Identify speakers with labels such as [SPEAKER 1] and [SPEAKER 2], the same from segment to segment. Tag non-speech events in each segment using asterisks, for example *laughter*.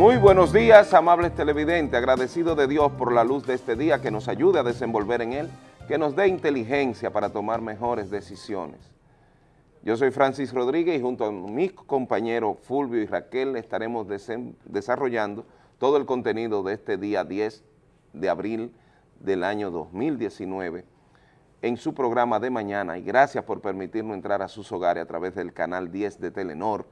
[SPEAKER 1] Muy buenos días, amables televidentes, agradecido de Dios por la luz de este día que nos ayude a desenvolver en él, que nos dé inteligencia para tomar mejores decisiones. Yo soy Francis Rodríguez y junto a mis compañeros Fulvio y Raquel estaremos desarrollando todo el contenido de este día 10 de abril del año 2019 en su programa de mañana y gracias por permitirnos entrar a sus hogares a través del canal 10 de Telenor.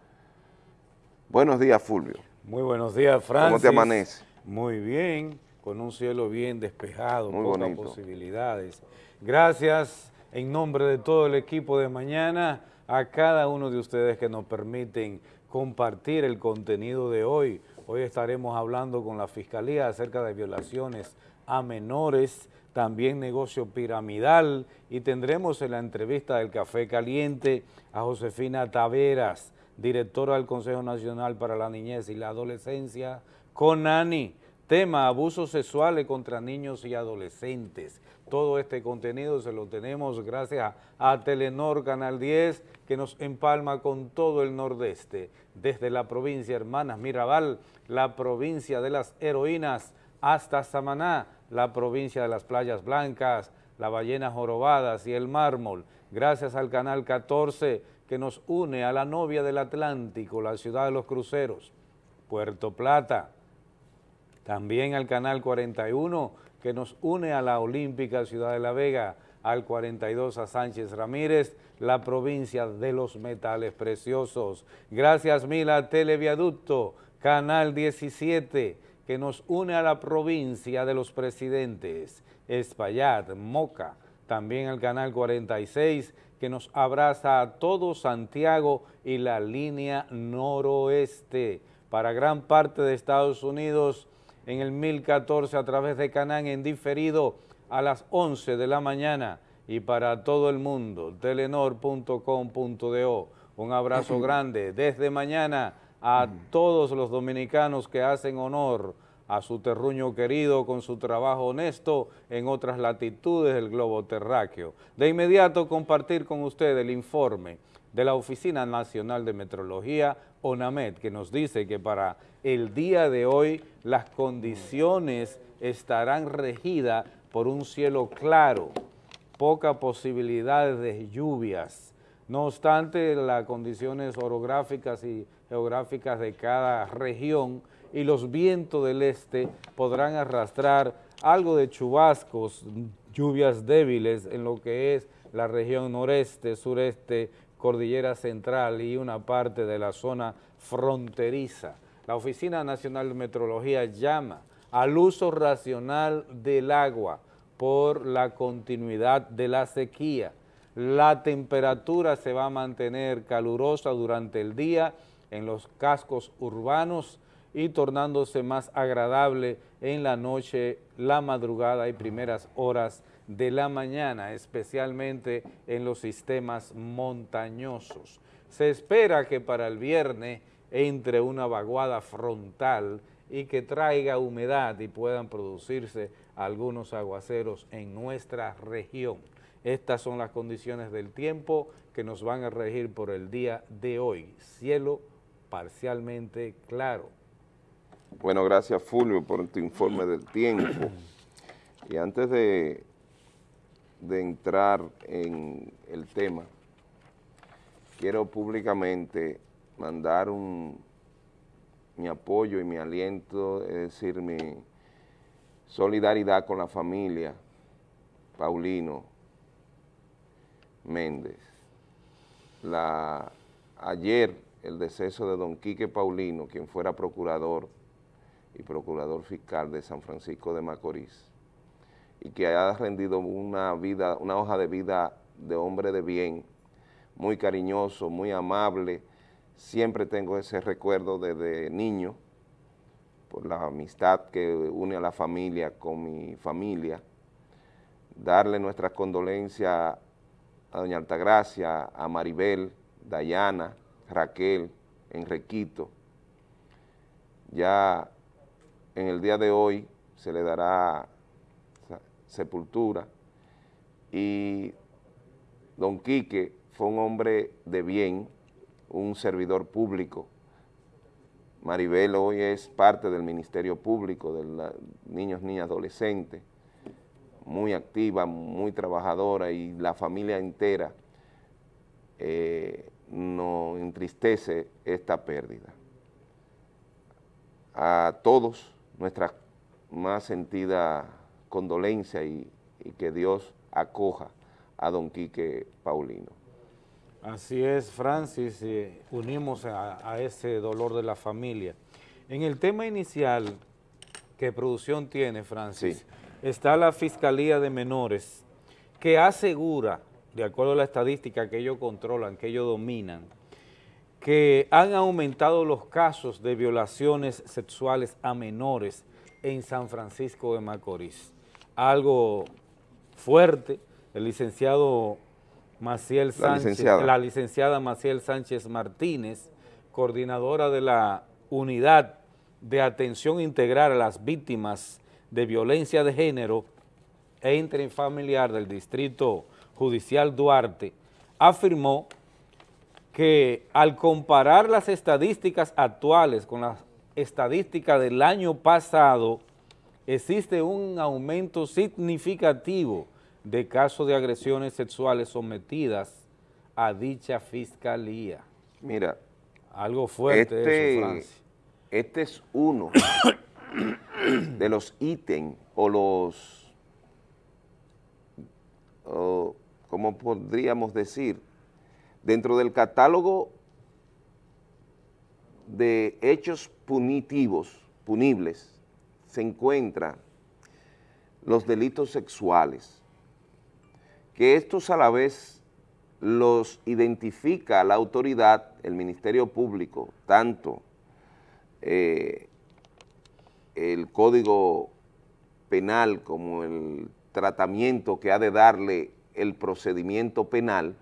[SPEAKER 1] Buenos días, Fulvio.
[SPEAKER 2] Muy buenos días, Francis.
[SPEAKER 1] ¿Cómo te amanece?
[SPEAKER 2] Muy bien, con un cielo bien despejado, Muy pocas posibilidades. Gracias en nombre de todo el equipo de mañana a cada uno de ustedes que nos permiten compartir el contenido de hoy. Hoy estaremos hablando con la Fiscalía acerca de violaciones a menores, también negocio piramidal y tendremos en la entrevista del Café Caliente a Josefina Taveras, directora del Consejo Nacional para la Niñez y la Adolescencia, con ANI, tema abusos sexuales contra niños y adolescentes. Todo este contenido se lo tenemos gracias a Telenor Canal 10, que nos empalma con todo el nordeste, desde la provincia Hermanas Mirabal, la provincia de las heroínas, hasta Samaná, la provincia de las playas blancas, la ballena jorobadas y el mármol. Gracias al Canal 14, que nos une a la novia del Atlántico, la ciudad de los cruceros, Puerto Plata. También al Canal 41, que nos une a la olímpica Ciudad de la Vega, al 42 a Sánchez Ramírez, la provincia de los metales preciosos. Gracias mil a Televiaducto, Canal 17, que nos une a la provincia de los presidentes, Espaillat, Moca, también al Canal 46, que nos abraza a todo Santiago y la línea noroeste. Para gran parte de Estados Unidos, en el 1014 a través de Canán en diferido a las 11 de la mañana y para todo el mundo, telenor.com.do. Un abrazo *clears throat* grande desde mañana a todos los dominicanos que hacen honor a su terruño querido con su trabajo honesto en otras latitudes del globo terráqueo. De inmediato compartir con usted el informe de la Oficina Nacional de Metrología, ONAMED, que nos dice que para el día de hoy las condiciones estarán regidas por un cielo claro, poca posibilidad de lluvias. No obstante, las condiciones orográficas y geográficas de cada región y los vientos del este podrán arrastrar algo de chubascos, lluvias débiles en lo que es la región noreste, sureste, cordillera central y una parte de la zona fronteriza. La Oficina Nacional de Metrología llama al uso racional del agua por la continuidad de la sequía. La temperatura se va a mantener calurosa durante el día en los cascos urbanos, y tornándose más agradable en la noche, la madrugada y primeras horas de la mañana, especialmente en los sistemas montañosos. Se espera que para el viernes entre una vaguada frontal y que traiga humedad y puedan producirse algunos aguaceros en nuestra región. Estas son las condiciones del tiempo que nos van a regir por el día de hoy. Cielo parcialmente claro
[SPEAKER 1] bueno, gracias Fulvio por tu informe del tiempo. Y antes de, de entrar en el tema, quiero públicamente mandar un, mi apoyo y mi aliento, es decir, mi solidaridad con la familia Paulino Méndez. La, ayer el deceso de don Quique Paulino, quien fuera procurador y procurador fiscal de San Francisco de Macorís y que ha rendido una vida, una hoja de vida de hombre de bien, muy cariñoso, muy amable, siempre tengo ese recuerdo desde niño, por la amistad que une a la familia con mi familia, darle nuestras condolencias a doña Altagracia, a Maribel, Dayana, Raquel, Enriquito, ya en el día de hoy se le dará sepultura. Y don Quique fue un hombre de bien, un servidor público. Maribel hoy es parte del Ministerio Público de niños, niñas, adolescentes, muy activa, muy trabajadora y la familia entera eh, nos entristece esta pérdida. A todos nuestra más sentida condolencia y, que Dios acoja a don Quique Paulino.
[SPEAKER 2] Así es, Francis, unimos a, ese dolor de la familia. En el tema inicial que producción tiene, Francis, está la Fiscalía de Menores, que asegura, de acuerdo a la estadística que ellos controlan, que ellos dominan, que han aumentado los casos de violaciones sexuales a menores en San Francisco de Macorís. Algo fuerte, el licenciado Maciel Sánchez, la licenciada. Maciel Sánchez Martínez, coordinadora de la Unidad de Atención Integral a las Víctimas de Violencia de Género e Intrafamiliar del Distrito Judicial Duarte, afirmó que al comparar las estadísticas actuales con las estadísticas del año pasado, existe un aumento significativo de casos de agresiones sexuales sometidas a dicha fiscalía.
[SPEAKER 1] Mira,
[SPEAKER 2] algo fuerte
[SPEAKER 1] este, eso, Francia. Este es uno de los ítems o los, o, como podríamos decir, dentro del catálogo de hechos punitivos, punibles, se encuentran los delitos sexuales, que estos a la vez los identifica la autoridad, el Ministerio Público, tanto eh, el Código Penal como el tratamiento que ha de darle el procedimiento penal,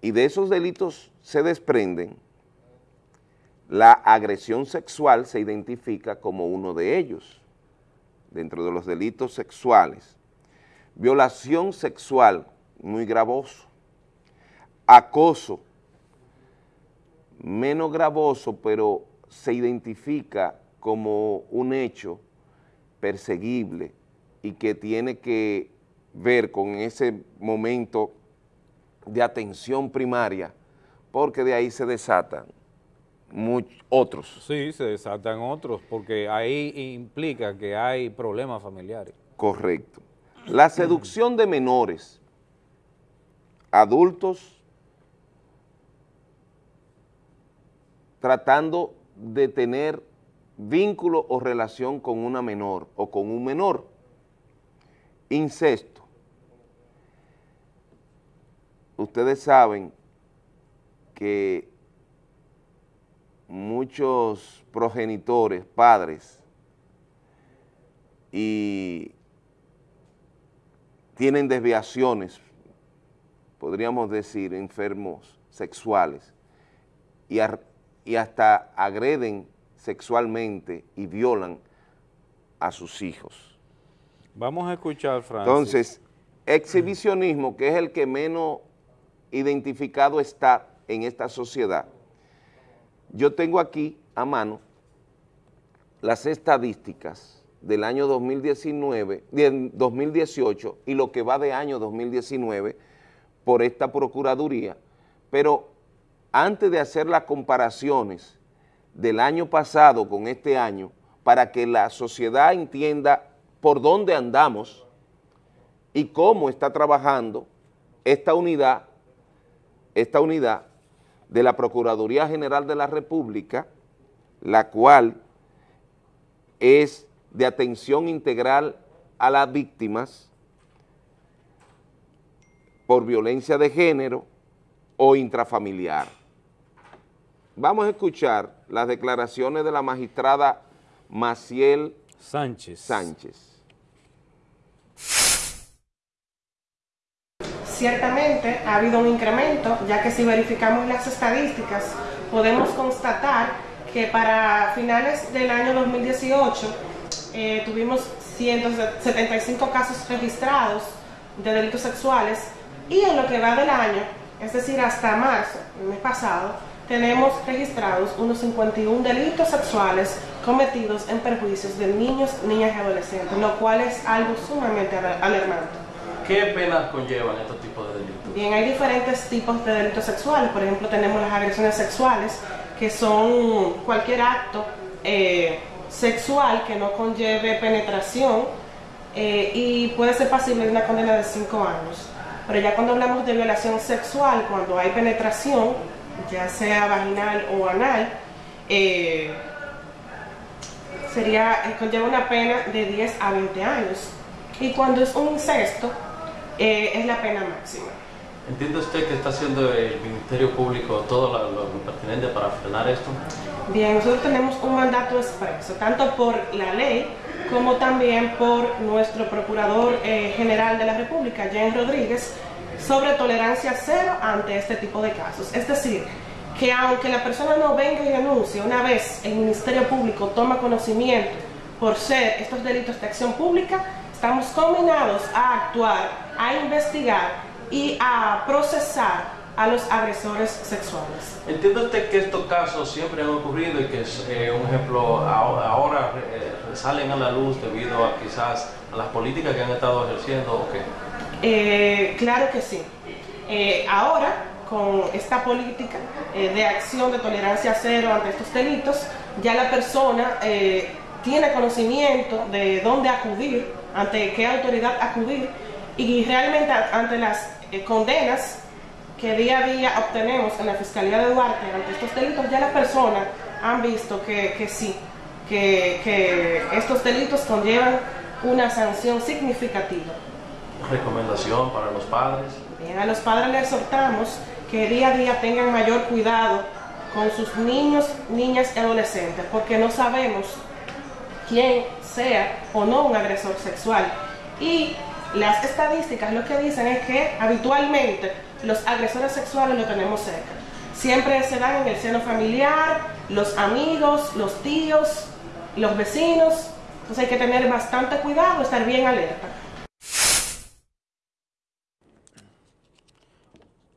[SPEAKER 1] y de esos delitos se desprenden, la agresión sexual se identifica como uno de ellos, dentro de los delitos sexuales. Violación sexual, muy gravoso, acoso, menos gravoso, pero se identifica como un hecho perseguible y que tiene que ver con ese momento de atención primaria, porque de ahí se desatan muchos otros.
[SPEAKER 2] Sí, se desatan otros, porque ahí implica que hay problemas familiares.
[SPEAKER 1] Correcto. La seducción de menores, adultos, tratando de tener vínculo o relación con una menor o con un menor. Incesto. Ustedes saben que muchos progenitores, padres y tienen desviaciones, podríamos decir, enfermos sexuales, y, y hasta agreden sexualmente y violan a sus hijos.
[SPEAKER 2] Vamos a escuchar, Francis.
[SPEAKER 1] Entonces, exhibicionismo, que es el que menos identificado está en esta sociedad. Yo tengo aquí a mano las estadísticas del año 2019, 2018 y lo que va de año 2019 por esta Procuraduría, pero antes de hacer las comparaciones del año pasado con este año, para que la sociedad entienda por dónde andamos y cómo está trabajando esta unidad, esta unidad de la Procuraduría General de la República, la cual es de atención integral a las víctimas por violencia de género o intrafamiliar. Vamos a escuchar las declaraciones de la magistrada Maciel
[SPEAKER 2] Sánchez.
[SPEAKER 1] Sánchez.
[SPEAKER 3] Ciertamente ha habido un incremento, ya que si verificamos las estadísticas, podemos constatar que para finales del año 2018 eh, tuvimos 175 casos registrados de delitos sexuales y en lo que va del año, es decir, hasta marzo, el mes pasado, tenemos registrados unos 51 delitos sexuales cometidos en perjuicios de niños, niñas y adolescentes, lo cual es algo sumamente alarmante.
[SPEAKER 4] ¿Qué penas conllevan estos tipos de delitos?
[SPEAKER 3] Bien, hay diferentes tipos de delitos sexuales. Por ejemplo, tenemos las agresiones sexuales, que son cualquier acto eh, sexual que no conlleve penetración eh, y puede ser pasible de una condena de 5 años. Pero ya cuando hablamos de violación sexual, cuando hay penetración, ya sea vaginal o anal, eh, sería, conlleva una pena de 10 a 20 años. Y cuando es un incesto, eh, es la pena máxima.
[SPEAKER 4] ¿Entiende usted que está haciendo el Ministerio Público todo lo, pertinente para frenar esto?
[SPEAKER 3] Bien, nosotros tenemos un mandato expreso, tanto por la ley como también por nuestro Procurador eh, General de la República, James Rodríguez, sobre tolerancia cero ante este tipo de casos. Es decir, que aunque la persona no venga y denuncie, una vez el Ministerio Público toma conocimiento por ser estos delitos de acción pública, estamos combinados a actuar, a investigar y a procesar a los agresores sexuales.
[SPEAKER 4] ¿Entiende usted que estos casos siempre han ocurrido y que es eh, un ejemplo ahora eh, salen a la luz debido a quizás a las políticas que han estado ejerciendo o qué?
[SPEAKER 3] Eh, claro que sí. ahora, con esta política de acción de tolerancia cero ante estos delitos, ya la persona tiene conocimiento de dónde acudir ante qué autoridad acudir y realmente ante las eh, condenas que día a día obtenemos en la Fiscalía de Duarte ante estos delitos, ya las personas han visto que, sí, que, estos delitos conllevan una sanción significativa.
[SPEAKER 4] ¿Recomendación para los padres?
[SPEAKER 3] Bien, a los padres les exhortamos que día a día tengan mayor cuidado con sus niños, niñas y adolescentes, porque no sabemos quién sea o no un agresor sexual. Y las estadísticas lo que dicen es que habitualmente los agresores sexuales lo tenemos cerca. Siempre se dan en el seno familiar, los amigos, los tíos, los vecinos. Entonces hay que tener bastante cuidado, estar bien alerta.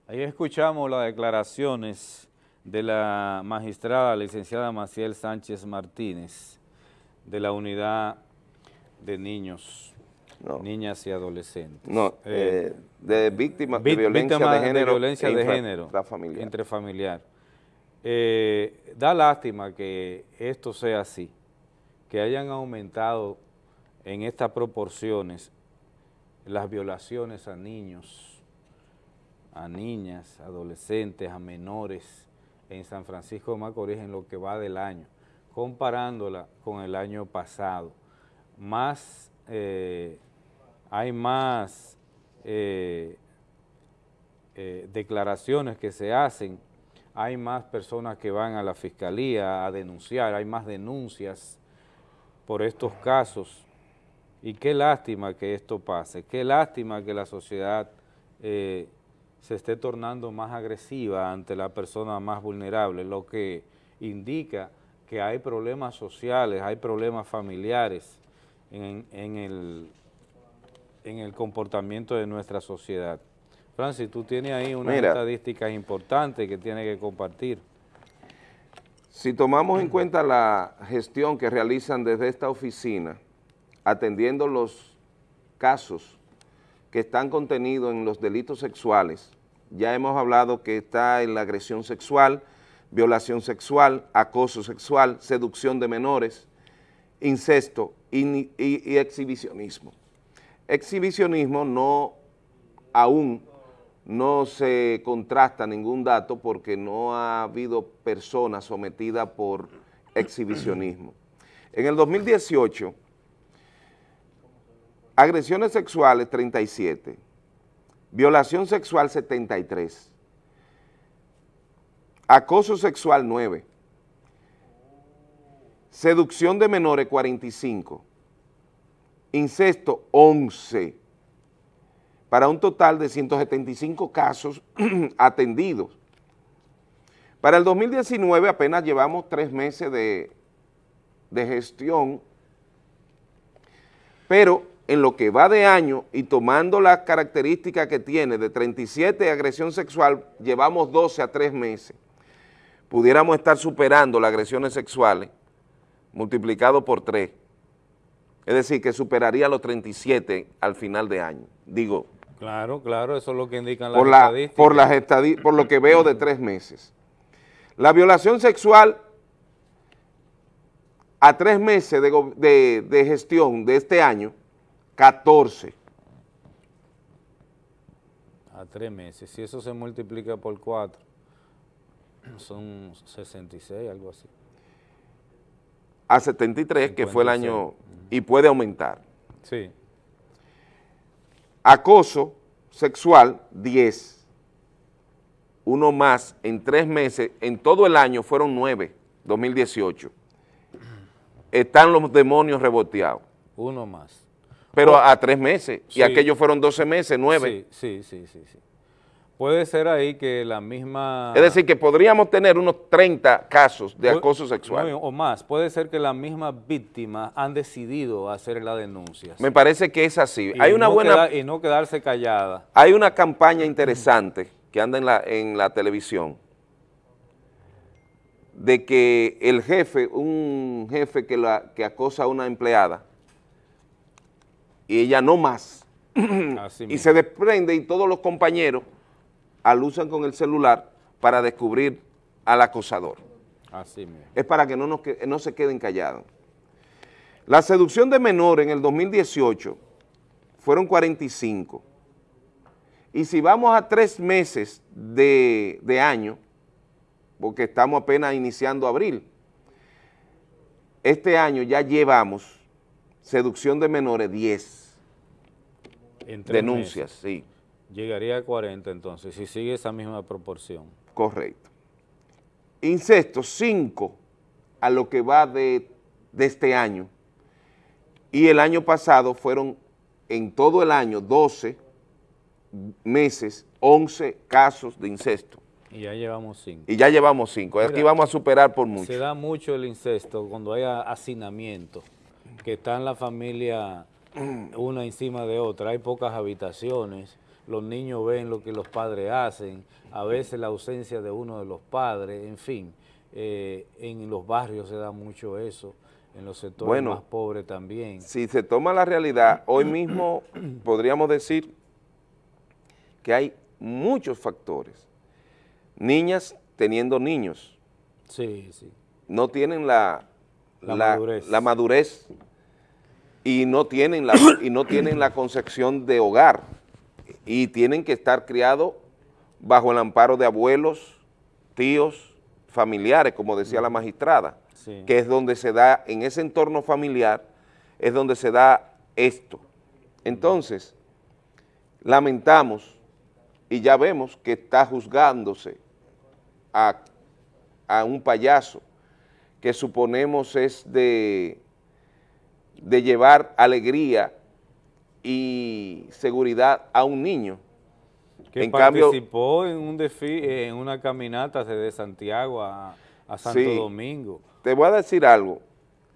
[SPEAKER 2] Ahí escuchamos las declaraciones de la magistrada licenciada Maciel Sánchez Martínez de la unidad de niños, niñas y adolescentes.
[SPEAKER 1] No, eh, eh, de víctimas de violencia de género,
[SPEAKER 2] de violencia de género intrafamiliar. intrafamiliar. Eh, da lástima que esto sea así, que hayan aumentado en estas proporciones las violaciones a niños, a niñas, adolescentes, a menores en San Francisco de Macorís en lo que va del año comparándola con el año pasado, más, eh, hay más eh, eh, declaraciones que se hacen, hay más personas que van a la fiscalía a denunciar, hay más denuncias por estos casos, y qué lástima que esto pase, qué lástima que la sociedad se esté tornando más agresiva ante la persona más vulnerable, lo que indica que hay problemas sociales, hay problemas familiares en, el, en el comportamiento de nuestra sociedad. Francis, tú tienes ahí unas estadísticas importantes que tienes que compartir.
[SPEAKER 1] Si tomamos en cuenta la gestión que realizan desde esta oficina, atendiendo los casos que están contenidos en los delitos sexuales, ya hemos hablado que está en la agresión sexual, violación sexual, acoso sexual, seducción de menores, incesto y, exhibicionismo. Exhibicionismo no, aún no se contrasta ningún dato porque no ha habido personas sometidas por exhibicionismo. En el 2018, agresiones sexuales 37, violación sexual 73, acoso sexual 9, seducción de menores 45, incesto 11, para un total de 175 casos *clears throat* atendidos. Para el 2019 apenas llevamos tres meses de, de gestión, pero en lo que va de año y tomando las características que tiene de 37 agresión sexual, llevamos 12 a 3 meses. pudiéramos estar superando las agresiones sexuales multiplicado por 3. Es decir, que superaría los 37 al final de año. Digo.
[SPEAKER 2] Claro, claro, eso es lo que indican las
[SPEAKER 1] por estadísticas. Por, las por lo que veo de tres meses. La violación sexual a tres meses de, de gestión de este año, 14.
[SPEAKER 2] A tres meses. Si eso se multiplica por cuatro, son 66, algo así.
[SPEAKER 1] A 73, que fue el año, y puede aumentar.
[SPEAKER 2] Sí.
[SPEAKER 1] Acoso sexual, 10. Uno más en tres meses, en todo el año fueron 9, 2018. Están los demonios reboteados.
[SPEAKER 2] Uno más.
[SPEAKER 1] Pero a tres meses, y aquellos fueron 12 meses, 9.
[SPEAKER 2] Sí, sí, sí, sí. Puede ser ahí que la misma...
[SPEAKER 1] Es decir, que podríamos tener unos 30 casos de acoso sexual.
[SPEAKER 2] o más. Puede ser que las mismas víctimas han decidido hacer la denuncia.
[SPEAKER 1] Me parece que es así. hay una buena...
[SPEAKER 2] y no quedarse callada.
[SPEAKER 1] Hay una campaña interesante que anda en la, en la televisión de que el jefe, un jefe que, la, que acosa a una empleada y ella no más, y se desprende y todos los compañeros alusan con el celular para descubrir al acosador.
[SPEAKER 2] Así
[SPEAKER 1] Es para que no, nos, no se queden callados. La seducción de menores en el 2018 fueron 45. Y si vamos a tres meses de, de año, porque estamos apenas iniciando abril, este año ya llevamos seducción de menores 10 denuncias, sí.
[SPEAKER 2] Llegaría a 40 entonces, si sigue esa misma proporción.
[SPEAKER 1] Correcto. Incesto, 5 a lo que va de, este año. Y el año pasado fueron en todo el año 12 meses, 11 casos de incesto.
[SPEAKER 2] Y ya llevamos 5.
[SPEAKER 1] Y ya llevamos 5. Aquí vamos a superar por mucho.
[SPEAKER 2] Se da mucho el incesto cuando hay hacinamiento, que está en la familia *clears throat* una encima de otra, hay pocas habitaciones, los niños ven lo que los padres hacen, a veces la ausencia de uno de los padres, en fin, eh, en los barrios se da mucho eso, en los sectores más pobres también.
[SPEAKER 1] Si se toma la realidad, hoy mismo *clears throat* podríamos decir que hay muchos factores. Niñas teniendo niños.
[SPEAKER 2] Sí, sí.
[SPEAKER 1] No tienen la,
[SPEAKER 2] madurez.
[SPEAKER 1] la madurez y no tienen la, y no tienen la concepción de hogar y tienen que estar criados bajo el amparo de abuelos, tíos, familiares, como decía la magistrada, que es donde se da, en ese entorno familiar, es donde se da esto. Entonces, lamentamos y ya vemos que está juzgándose a, a un payaso que suponemos es de, de llevar alegría y seguridad a un niño.
[SPEAKER 2] Que participó en un en una caminata desde Santiago a, Santo Domingo.
[SPEAKER 1] Te voy a decir algo.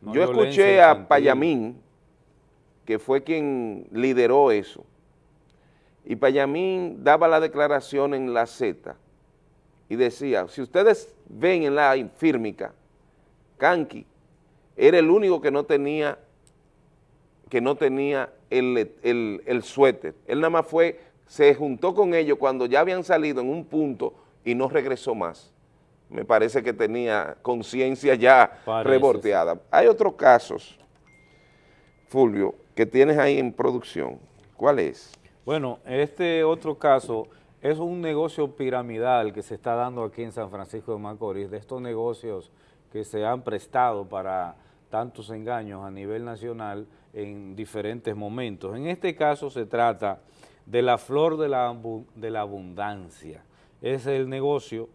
[SPEAKER 1] Yo escuché a Payamín, que fue quien lideró eso, y Payamín daba la declaración en la Z y decía, si ustedes ven en la fírmica, Kanki era el único que no tenía que no tenía el, suéter. Él nada más fue, se juntó con ellos cuando ya habían salido en un punto y no regresó más. Me parece que tenía conciencia ya reborteada. Hay otros casos, Fulvio, que tienes ahí en producción. ¿Cuál es?
[SPEAKER 2] Bueno, este otro caso es un negocio piramidal que se está dando aquí en San Francisco de Macorís, de estos negocios que se han prestado para tantos engaños a nivel nacional en diferentes momentos. En este caso se trata de la flor de la, abundancia. Es el negocio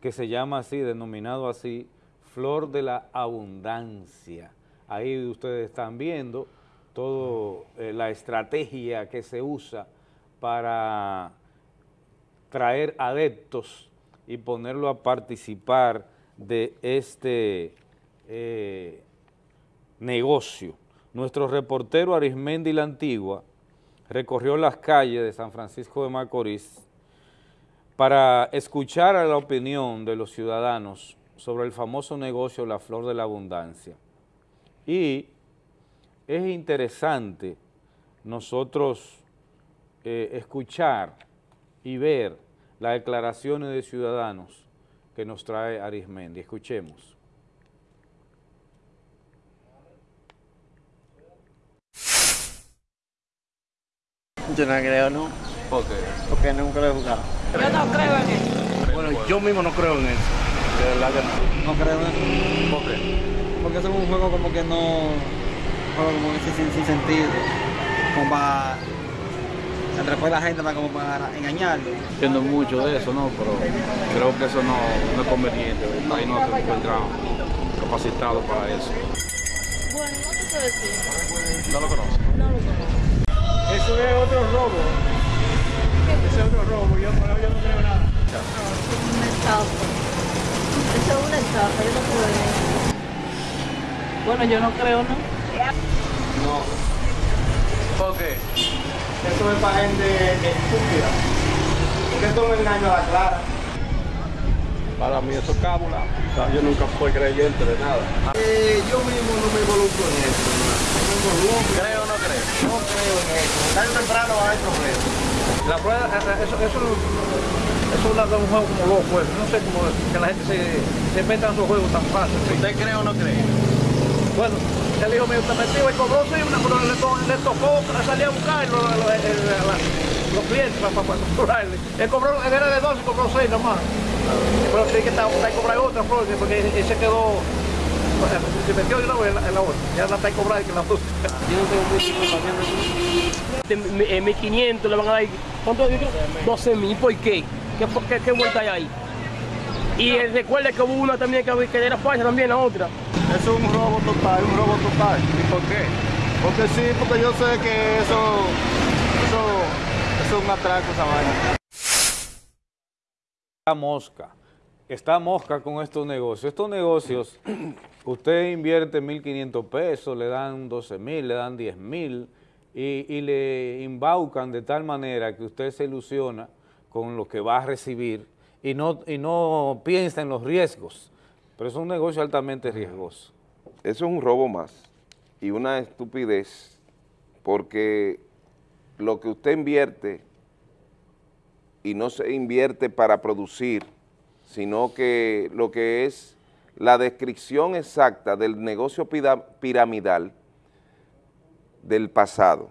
[SPEAKER 2] que se llama así, denominado así, flor de la abundancia. Ahí ustedes están viendo toda eh, la estrategia que se usa para traer adeptos y ponerlo a participar de este eh, negocio. Nuestro reportero Arismendi La Antigua recorrió las calles de San Francisco de Macorís para escuchar a la opinión de los ciudadanos sobre el famoso negocio La Flor de la Abundancia. Y es interesante nosotros eh, escuchar y ver las declaraciones de ciudadanos que nos trae Arismendi. Escuchemos.
[SPEAKER 5] Yo no creo, ¿no?
[SPEAKER 2] ¿Por qué?
[SPEAKER 5] Porque nunca lo he jugado.
[SPEAKER 6] Yo no creo en eso.
[SPEAKER 5] Bueno, yo mismo no creo en eso. De verdad que no.
[SPEAKER 6] No creo en eso.
[SPEAKER 2] ¿Por qué?
[SPEAKER 6] Porque es un juego como que no... Un juego como que sin, sin sentido. Como para... Después la gente como para engañarlo.
[SPEAKER 7] Entiendo mucho de eso, ¿no? Pero creo que eso no, no es conveniente. Ahí no se encuentra capacitado para eso.
[SPEAKER 8] Bueno, no te sé decir.
[SPEAKER 7] ¿No lo conoce?
[SPEAKER 8] No lo conozco.
[SPEAKER 5] Eso es otro robo. Ese es otro robo. Yo, yo no creo nada.
[SPEAKER 8] Una estafa. Eso es una estafa, yo no creo en eso. Bueno, yo no creo, ¿no?
[SPEAKER 5] No. ¿Por qué? Eso es para gente estúpida. Porque esto es un engaño a la clara.
[SPEAKER 7] Para mí eso es cábula. O sea, yo nunca fui creyente de nada.
[SPEAKER 5] Eh, yo mismo no me involucro en eso.
[SPEAKER 7] ¿Creo o no creo?
[SPEAKER 5] No creo en eso. Tarde o temprano va a haber problemas.
[SPEAKER 7] La prueba, eso, eso, eso es un juego como loco. pues. No sé cómo que la gente se, se meta en esos juegos tan fácil. ¿Usted cree o no cree? Bueno, el hijo mío está metido y cobró sí, una, pero le, le tocó salir a buscar los, los, clientes para, para, cobrarle. Él cobró, él era de 12 y cobró 6 nomás. Pero tiene que estar, está cobrar otra flor, porque él se quedó, se metió de vez en la, en la otra. Ya la está cobrando que la otra.
[SPEAKER 5] Yo no tengo mucha información de eso.
[SPEAKER 9] de 1500 le van a dar ¿cuánto? Yo creo 12 mil ¿por qué? ¿Qué, qué, qué vuelta hay ahí? y eh, recuerde que hubo una también que, que era falsa también la otra
[SPEAKER 5] Eso es un robo total, un robo total. ¿Y por qué? Porque sí, porque yo sé que eso, eso, eso es un atraco esa vaina.
[SPEAKER 2] Está mosca. Está mosca con estos negocios. Estos negocios, *clears throat* usted invierte 1.500 pesos, le dan 12.000, le dan 10.000 y, y le embaucan de tal manera que usted se ilusiona con lo que va a recibir y no, y no piensa en los riesgos. Pero es un negocio altamente riesgoso.
[SPEAKER 1] Eso es un robo más y una estupidez porque lo que usted invierte y no se invierte para producir, sino que lo que es la descripción exacta del negocio piramidal del pasado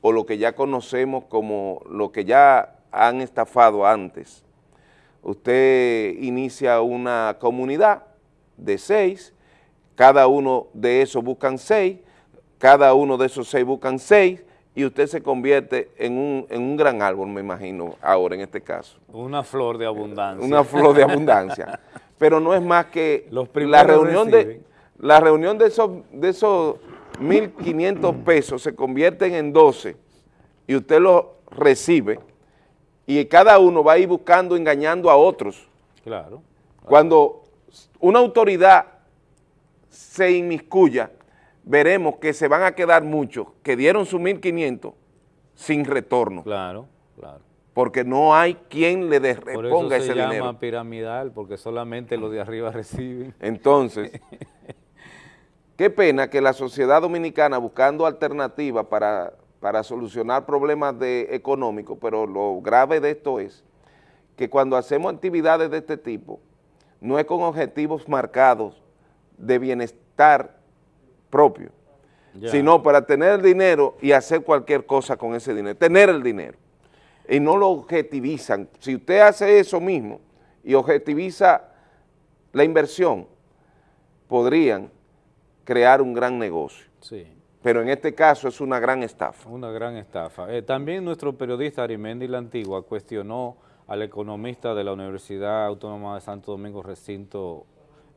[SPEAKER 1] o lo que ya conocemos como lo que ya han estafado antes. Usted inicia una comunidad de seis, cada uno de esos buscan seis, cada uno de esos seis buscan seis, y usted se convierte en un, en un gran árbol, me imagino, ahora en este caso.
[SPEAKER 2] Una flor de abundancia.
[SPEAKER 1] Una flor de *laughs* abundancia. Pero no es más que
[SPEAKER 2] Los
[SPEAKER 1] la reunión de la reunión de esos de esos 1.500 pesos se convierten en 12 y usted lo recibe y cada uno va a ir buscando, engañando a otros.
[SPEAKER 2] Claro.
[SPEAKER 1] Cuando una autoridad se inmiscuya, veremos que se van a quedar muchos que dieron sus 1.500 sin retorno,
[SPEAKER 2] Claro, claro.
[SPEAKER 1] porque no hay quien le des-
[SPEAKER 2] Por eso
[SPEAKER 1] reponga
[SPEAKER 2] se
[SPEAKER 1] ese
[SPEAKER 2] llama
[SPEAKER 1] dinero.
[SPEAKER 2] piramidal, porque solamente los de arriba *laughs* reciben.
[SPEAKER 1] Entonces, *laughs* qué pena que la sociedad dominicana buscando alternativas para, para solucionar problemas de, económicos, pero lo grave de esto es que cuando hacemos actividades de este tipo, no es con objetivos marcados de bienestar propio, sino para tener el dinero y hacer cualquier cosa con ese dinero, tener el dinero. Y no lo objetivizan. Si usted hace eso mismo y objetiviza la inversión, podrían crear un gran negocio.
[SPEAKER 2] Sí.
[SPEAKER 1] Pero en este caso es una gran estafa.
[SPEAKER 2] Una gran estafa. Eh, también nuestro periodista Arimendi La Antigua cuestionó al economista de la Universidad Autónoma de Santo Domingo, recinto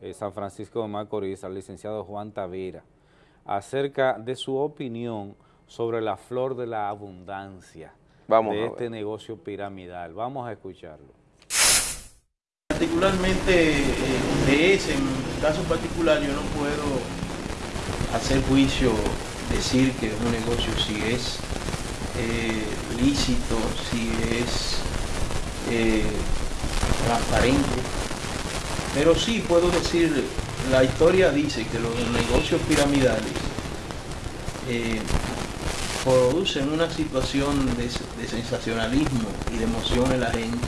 [SPEAKER 2] eh, San Francisco de Macorís, al licenciado Juan Tavira, acerca de su opinión sobre la flor de la abundancia
[SPEAKER 1] Vamos
[SPEAKER 2] de este negocio piramidal. Vamos a escucharlo.
[SPEAKER 9] particularmente eh, de ese en mi caso particular yo no puedo hacer juicio decir que un negocio si es eh, lícito si es eh,
[SPEAKER 10] transparente. Pero sí puedo decir, la historia dice que los negocios piramidales eh, producen una situación de, sensacionalismo y de emoción en la gente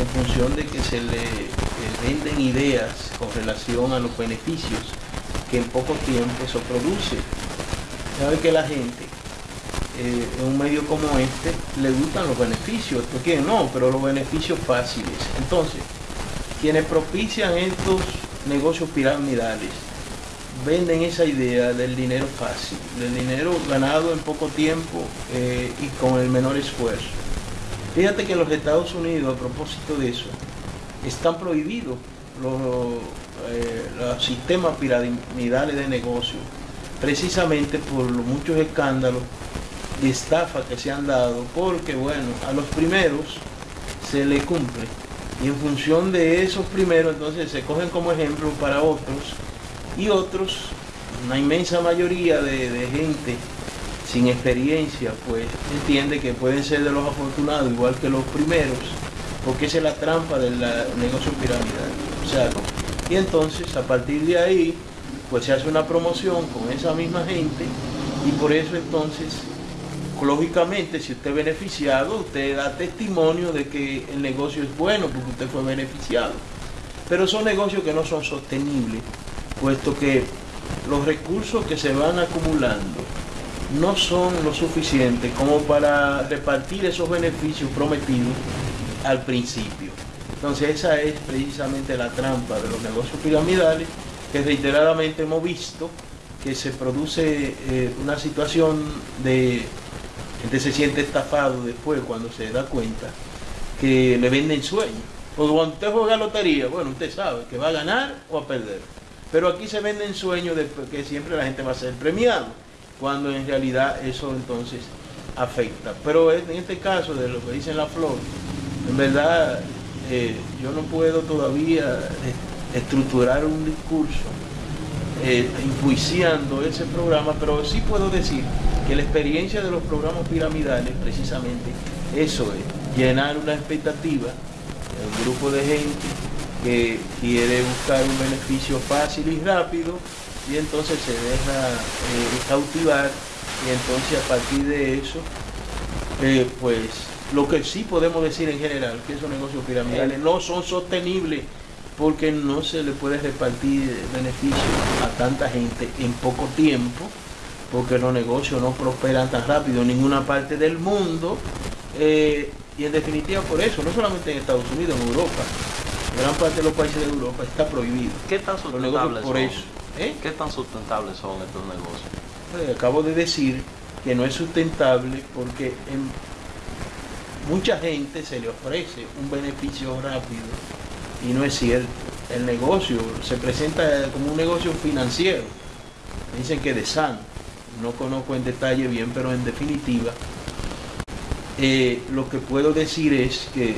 [SPEAKER 10] en función de que se le venden ideas con relación a los beneficios que en poco tiempo eso produce. Sabe que la gente eh, en un medio como este le gustan los beneficios, porque no, pero los beneficios fáciles. Entonces, quienes propician estos negocios piramidales venden esa idea del dinero fácil, del dinero ganado en poco tiempo eh, y con el menor esfuerzo. Fíjate que los Estados Unidos, a propósito de eso, están prohibidos los, eh, los sistemas piramidales de negocio, precisamente por los muchos escándalos y estafas que se han dado, porque bueno, a los primeros se le cumple y en función de esos primeros entonces se cogen como ejemplo para otros y otros, una inmensa mayoría de, gente sin experiencia, pues entiende que pueden ser de los afortunados igual que los primeros, porque esa es la trampa del negocio piramidal. O sea, y entonces a partir de ahí, pues se hace una promoción con esa misma gente y por eso entonces, lógicamente, si usted es beneficiado, usted da testimonio de que el negocio es bueno porque usted fue beneficiado. Pero son negocios que no son sostenibles puesto que los recursos que se van acumulando no son lo suficiente como para repartir esos beneficios prometidos al principio. Entonces esa es precisamente la trampa de los negocios piramidales que reiteradamente hemos visto que se produce eh, una situación de gente se siente estafado después cuando se da cuenta que le venden sueños. O cuando usted juega lotería, bueno, usted sabe que va a ganar o a perder. Pero aquí se venden sueños de que siempre la gente va a ser premiado, cuando en realidad eso entonces afecta. Pero en este caso de lo que dice la flor, en verdad eh, yo no puedo todavía estructurar un discurso eh, enjuiciando ese programa, pero sí puedo decir que la experiencia de los programas piramidales precisamente eso es, llenar una expectativa, un grupo de gente que quiere buscar un beneficio fácil y rápido y entonces se deja eh, cautivar y entonces a partir de eso eh, pues lo que sí podemos decir en general que esos negocios piramidales no son sostenibles porque no se le puede repartir beneficios a tanta gente en poco tiempo porque los negocios no prosperan tan rápido en ninguna parte del mundo eh, y en definitiva por eso, no solamente en Estados Unidos, en Europa, gran parte de los países de Europa está prohibido.
[SPEAKER 4] ¿Qué tan sustentables por son? Eso, ¿eh? ¿Qué tan sustentables son estos negocios?
[SPEAKER 10] Pues, acabo de decir que no es sustentable porque en mucha gente se le ofrece un beneficio rápido y no es cierto. El negocio se presenta como un negocio financiero. Dicen que de sano. No conozco en detalle bien, pero en definitiva, eh, lo que puedo decir es que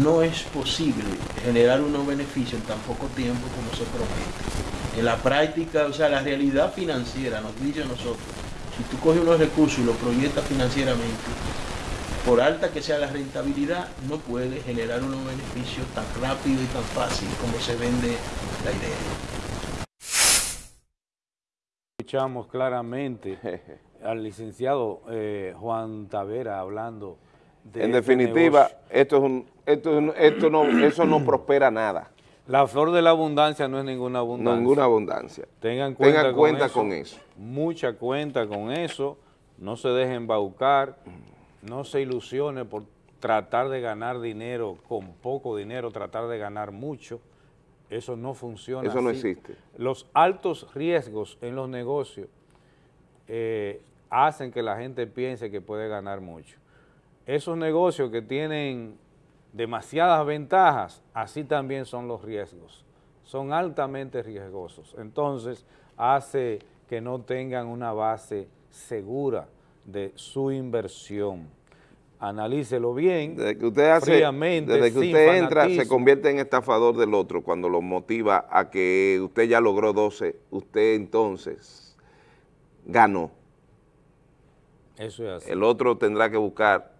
[SPEAKER 10] no es posible generar unos beneficios en tan poco tiempo como se promete. En la práctica, o sea, la realidad financiera nos dice a nosotros, si tú coges unos recursos y los proyectas financieramente, por alta que sea la rentabilidad, no puede generar unos beneficios tan rápido y tan fácil como se vende la idea.
[SPEAKER 2] Escuchamos claramente *laughs* al licenciado eh, Juan Tavera hablando
[SPEAKER 1] de En este definitiva, esto es un, esto, esto no, eso no prospera nada.
[SPEAKER 2] La flor de la abundancia no es ninguna abundancia.
[SPEAKER 1] Ninguna abundancia.
[SPEAKER 2] Tengan cuenta,
[SPEAKER 1] cuenta con, eso,
[SPEAKER 2] Mucha cuenta con eso. No se dejen embaucar. No se ilusione por tratar de ganar dinero con poco dinero, tratar de ganar mucho. Eso no funciona
[SPEAKER 1] Eso no existe.
[SPEAKER 2] Los altos riesgos en los negocios eh, hacen que la gente piense que puede ganar mucho. Esos negocios que tienen demasiadas ventajas, así también son los riesgos. Son altamente riesgosos. Entonces, hace que no tengan una base segura de su inversión. Analícelo bien,
[SPEAKER 1] desde que usted hace, desde que usted entra, se convierte en estafador del otro cuando lo motiva a que usted ya logró 12, usted entonces ganó.
[SPEAKER 2] Eso es así.
[SPEAKER 1] El otro tendrá que buscar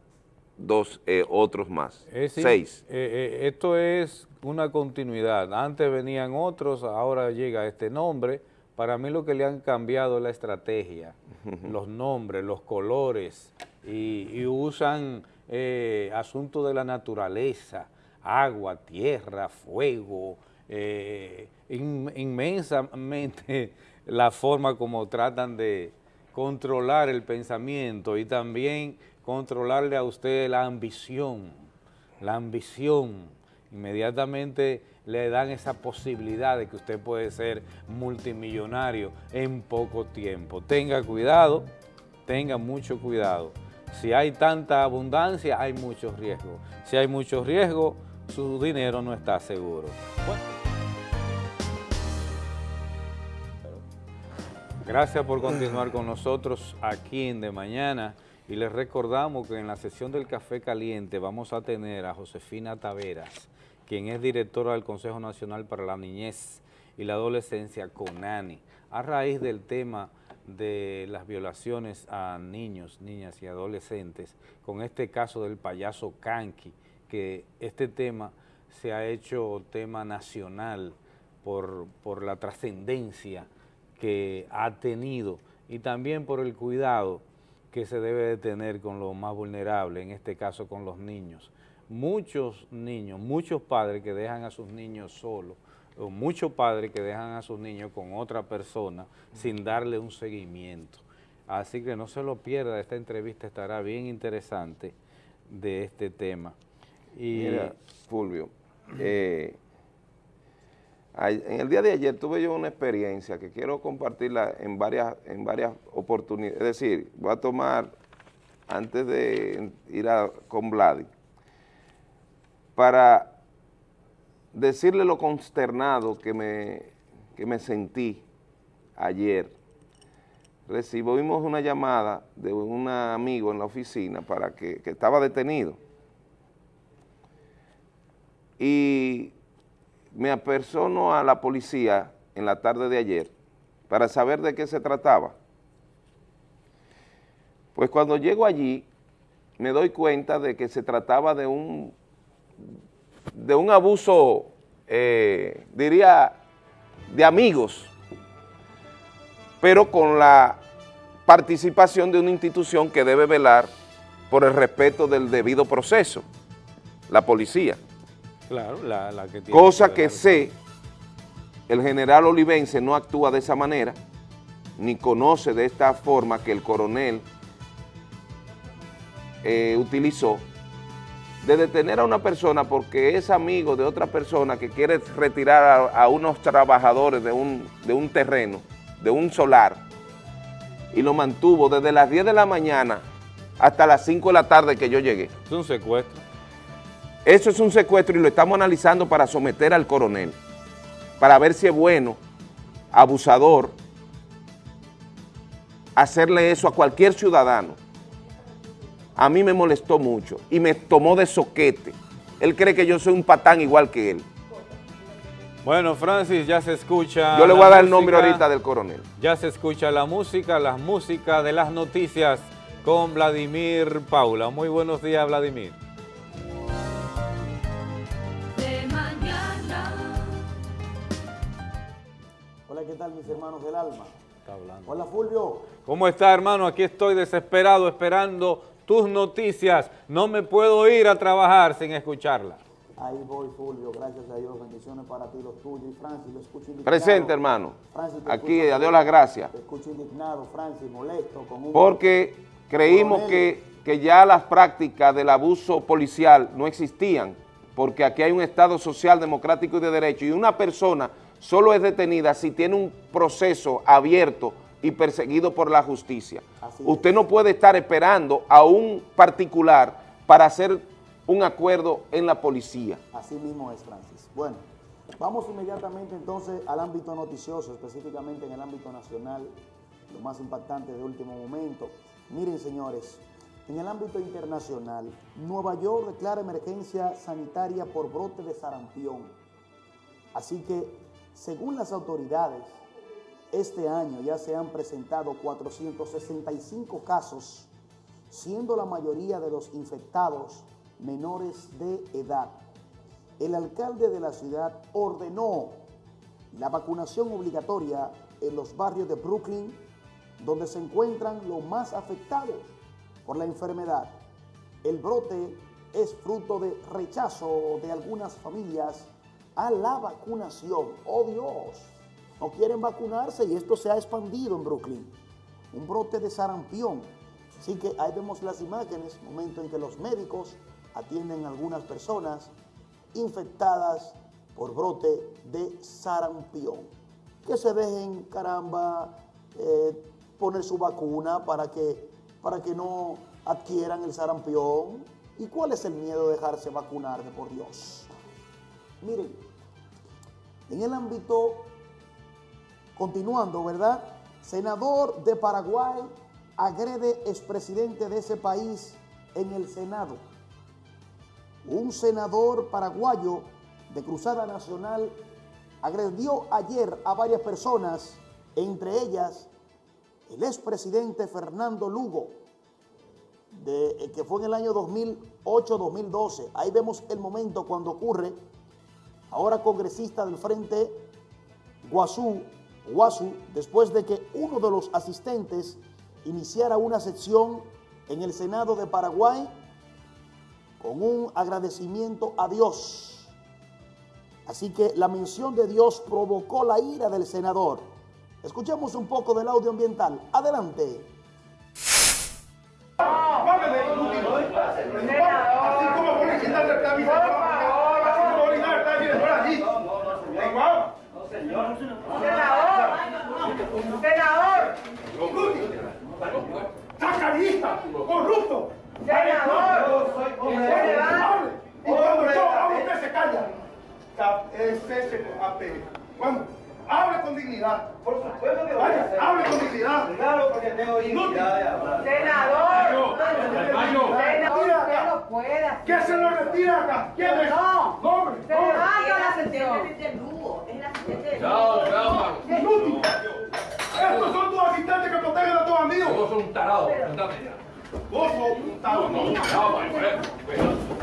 [SPEAKER 1] dos eh, otros más. Seis.
[SPEAKER 2] Eh, eh, esto es una continuidad. Antes venían otros, ahora llega este nombre. Para mí lo que le han cambiado es la estrategia, los nombres, los colores, y, usan asuntos de la naturaleza, agua, tierra, fuego, inmensamente *laughs* la forma como tratan de controlar el pensamiento y también controlarle a usted la ambición, la ambición, inmediatamente le dan esa posibilidad de que usted puede ser multimillonario en poco tiempo. Tenga cuidado, tenga mucho cuidado. Si hay tanta abundancia, hay mucho riesgo. Si hay mucho riesgo, su dinero no está seguro. Gracias por continuar con nosotros aquí en De Mañana y les recordamos que en la sesión del Café Caliente vamos a tener a Josefina Taveras, quien es directora del Consejo Nacional para la Niñez y la Adolescencia, CONANI, a raíz del tema de las violaciones a niños, niñas y adolescentes, con este caso del payaso Kanki, que este tema se ha hecho tema nacional por, por la trascendencia que ha tenido y también por el cuidado que se debe de tener con los más vulnerables, en este caso con los niños. Muchos niños, muchos padres que dejan a sus niños solos, o muchos padres que dejan a sus niños con otra persona sin darle un seguimiento. Así que no se lo pierda, esta entrevista estará bien interesante de este tema.
[SPEAKER 1] Y, Mira, Fulvio, eh, en el día de ayer tuve yo una experiencia que quiero compartirla en varias, en varias oportunidades. Es decir, voy a tomar, antes de ir a, con Vladi, para decirle lo consternado que me, me sentí ayer. Recibimos una llamada de un amigo en la oficina para que, que estaba detenido. Y me apersono a la policía en la tarde de ayer para saber de qué se trataba. Pues cuando llego allí me doy cuenta de que se trataba de un, de un abuso, eh, diría, de amigos, pero con la participación de una institución que debe velar por el respeto del debido proceso, la policía.
[SPEAKER 2] Claro, la, que
[SPEAKER 1] tiene Cosa que, sé, el general Olivense no actúa de esa manera, ni conoce de esta forma que el coronel eh, utilizó de detener a una persona porque es amigo de otra persona que quiere retirar a, unos trabajadores de un, de un terreno, de un solar, y lo mantuvo desde las 10 de la mañana hasta las 5 de la tarde que yo llegué.
[SPEAKER 2] Es un secuestro.
[SPEAKER 1] Eso es un secuestro y lo estamos analizando para someter al coronel, para ver si es bueno, abusador, hacerle eso a cualquier ciudadano. A mí me molestó mucho y me tomó de soquete. Él cree que yo soy un patán igual que él.
[SPEAKER 2] Bueno, Francis, ya se escucha...
[SPEAKER 1] Yo le voy a dar el nombre ahorita del coronel.
[SPEAKER 2] Ya se escucha la música, la música de las noticias con Vladimir Paula. Muy buenos días, Vladimir.
[SPEAKER 11] ¿qué tal mis hermanos del alma? Está hablando. Hola Fulvio.
[SPEAKER 2] ¿Cómo está hermano? Aquí estoy desesperado esperando tus noticias. No me puedo ir a trabajar sin escucharla.
[SPEAKER 11] Ahí voy Fulvio, gracias a Dios, bendiciones para ti, los tuyos. Y Francis, lo escucho indignado.
[SPEAKER 1] Presente hermano. Francis, Aquí, adiós las gracias.
[SPEAKER 11] Te escucho indignado, Francis, molesto. Con un
[SPEAKER 1] Porque creímos que, que ya las prácticas del abuso policial no existían, porque aquí hay un Estado social, democrático y de derecho, y una persona solo es detenida si tiene un proceso abierto y perseguido por la justicia. Usted no puede estar esperando a un particular para hacer un acuerdo en la policía.
[SPEAKER 11] Así mismo es, Francis. Bueno, vamos inmediatamente entonces al ámbito noticioso, específicamente en el ámbito nacional, lo más impactante de último momento. Miren, señores, en el ámbito internacional, Nueva York declara emergencia sanitaria por brote de sarampión. Así que según las autoridades, este año ya se han presentado 465 casos siendo la mayoría de los infectados menores de edad. El alcalde de la ciudad ordenó la vacunación obligatoria en los barrios de Brooklyn, donde se encuentran los más afectados por la enfermedad. El brote es fruto de rechazo de algunas familias a la vacunación. ¡Oh Dios! No quieren vacunarse y esto se ha expandido en Brooklyn. Un brote de sarampión. Así que ahí vemos las imágenes, momento en que los médicos atienden a algunas personas infectadas por brote de sarampión. Que se dejen, caramba, eh, poner su vacuna para que, para que no adquieran el sarampión. ¿Y cuál es el miedo de dejarse vacunar de por Dios? Miren, en el ámbito, continuando, ¿verdad? Senador de Paraguay agrede expresidente de ese país en el Senado. Un senador paraguayo de Cruzada Nacional agredió ayer a varias personas, entre ellas el expresidente Fernando Lugo, eh, que fue en el año 2008-2012. Ahí vemos el momento cuando ocurre, ahora congresista del Frente Guazú, Guazú, después de que uno de los asistentes iniciara una sección en el Senado de Paraguay con un agradecimiento a Dios. Así que la mención de Dios provocó la ira del senador. Escuchemos un poco del audio ambiental. Adelante. Senador. Sacarista, corrupto. Senador. Hable. Y cuando yo hablo, usted se calla. Es. Hable con dignidad. Por supuesto que Vaya, a hable con dignidad. Claro, porque tengo dignidad de hablar. Senador. Senador, usted no puede. ¿Qué se lo retira acá? ¿Quién es? No. Nombre. Senador, la asistente del Lugo. Es la asistente del Lugo. Inútil. Estos son tus asistentes que protegen a tus amigos. Vos sos un tarado. Vos sos un tarado. No,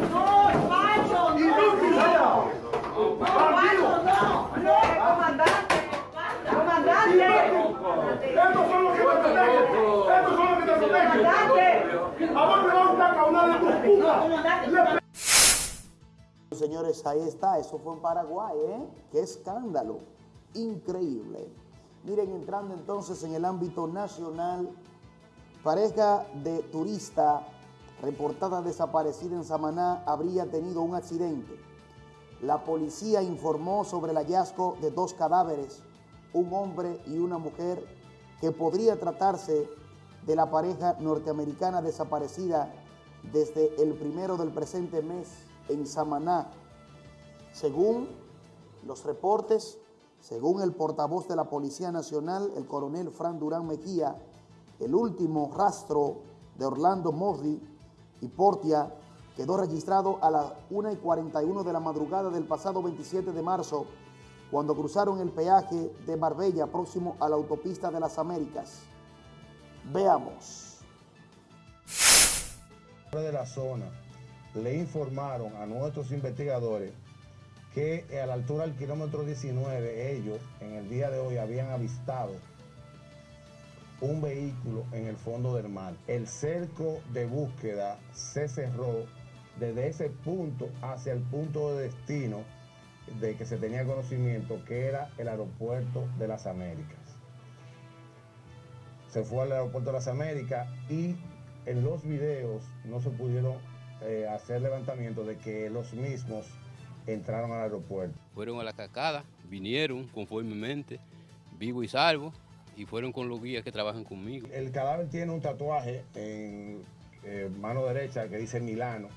[SPEAKER 11] no, macho. Inútil. No, macho, no. No, comandante. ¡Comandante! ¡Estos son los que te protegen! ¡Estos son los que te protegen! ¡Comandante! ¿A dónde va a caudal de tus putas? Señores, ahí está, eso fue en Paraguay, ¿eh? ¡Qué escándalo! Increíble. Miren, entrando entonces en el ámbito nacional, pareja de turista reportada desaparecida en Samaná habría tenido un accidente. La policía informó sobre el hallazgo de dos cadáveres un hombre y una mujer que podría tratarse de la pareja norteamericana desaparecida desde el primero del presente mes en Samaná. Según los reportes, según el portavoz de la Policía Nacional, el coronel Fran Durán Mejía, el último rastro de Orlando Mosley y Portia quedó registrado a las 1 y 41 de la madrugada del pasado 27 de marzo cuando cruzaron el peaje de Marbella próximo a la autopista de las Américas. Veamos.
[SPEAKER 12] De la zona le informaron a nuestros investigadores que a la altura del kilómetro 19 ellos en el día de hoy habían avistado un vehículo en el fondo del mar. El cerco de búsqueda se cerró desde ese punto hacia el punto de destino de que se tenía conocimiento que era el aeropuerto de las Américas. Se fue al aeropuerto de las Américas y en los videos no se pudieron eh, hacer levantamiento de que los mismos entraron al aeropuerto.
[SPEAKER 13] Fueron a la cascada, vinieron conformemente, vivo y salvo, y fueron con los guías que trabajan conmigo.
[SPEAKER 12] El cadáver tiene un tatuaje en eh, mano derecha que dice Milano,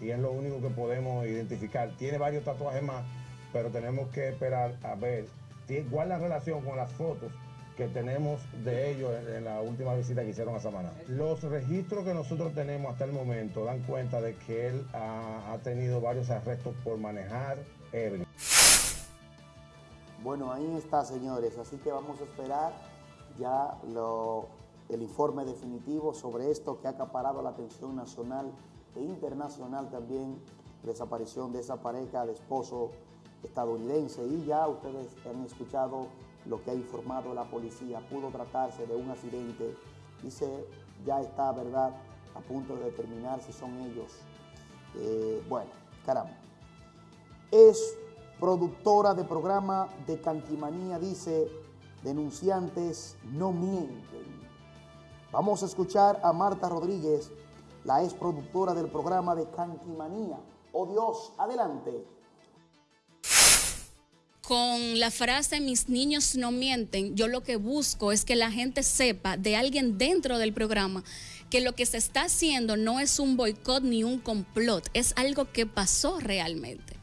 [SPEAKER 12] y es lo único que podemos identificar. Tiene varios tatuajes más, pero tenemos que esperar a ver cuál la relación con las fotos que tenemos de ellos en, la última visita que hicieron a Samaná. Los registros que nosotros tenemos hasta el momento dan cuenta de que él ha, tenido varios arrestos por manejar ebrio.
[SPEAKER 11] Bueno, ahí está, señores. Así que vamos a esperar ya lo el informe definitivo sobre esto que ha acaparado la atención nacional e internacional también, desaparición de esa pareja de esposo estadounidense y ya ustedes han escuchado lo que ha informado la policía, pudo tratarse de un accidente y se ya está, ¿verdad?, a punto de determinar si son ellos. Eh, bueno, caramba. Es productora de programa de Canquimanía, dice, denunciantes no mienten. Vamos a escuchar a Marta Rodríguez, la ex productora del programa de Canquimanía. Oh Dios, adelante
[SPEAKER 14] con la frase mis niños no mienten, yo lo que busco es que la gente sepa de alguien dentro del programa que lo que se está haciendo no es un boicot ni un complot, es algo que pasó realmente.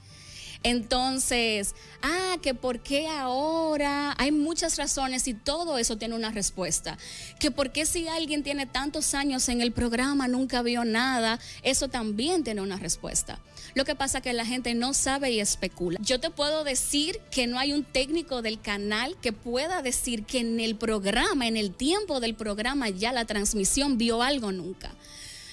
[SPEAKER 14] Entonces, ah, que por qué ahora, hay muchas razones y todo eso tiene una respuesta. Que por qué si alguien tiene tantos años en el programa, nunca vio nada, eso también tiene una respuesta. Lo que pasa es que la gente no sabe y especula. Yo te puedo decir que no hay un técnico del canal que pueda decir que en el programa, en el tiempo del programa, ya la transmisión vio algo nunca.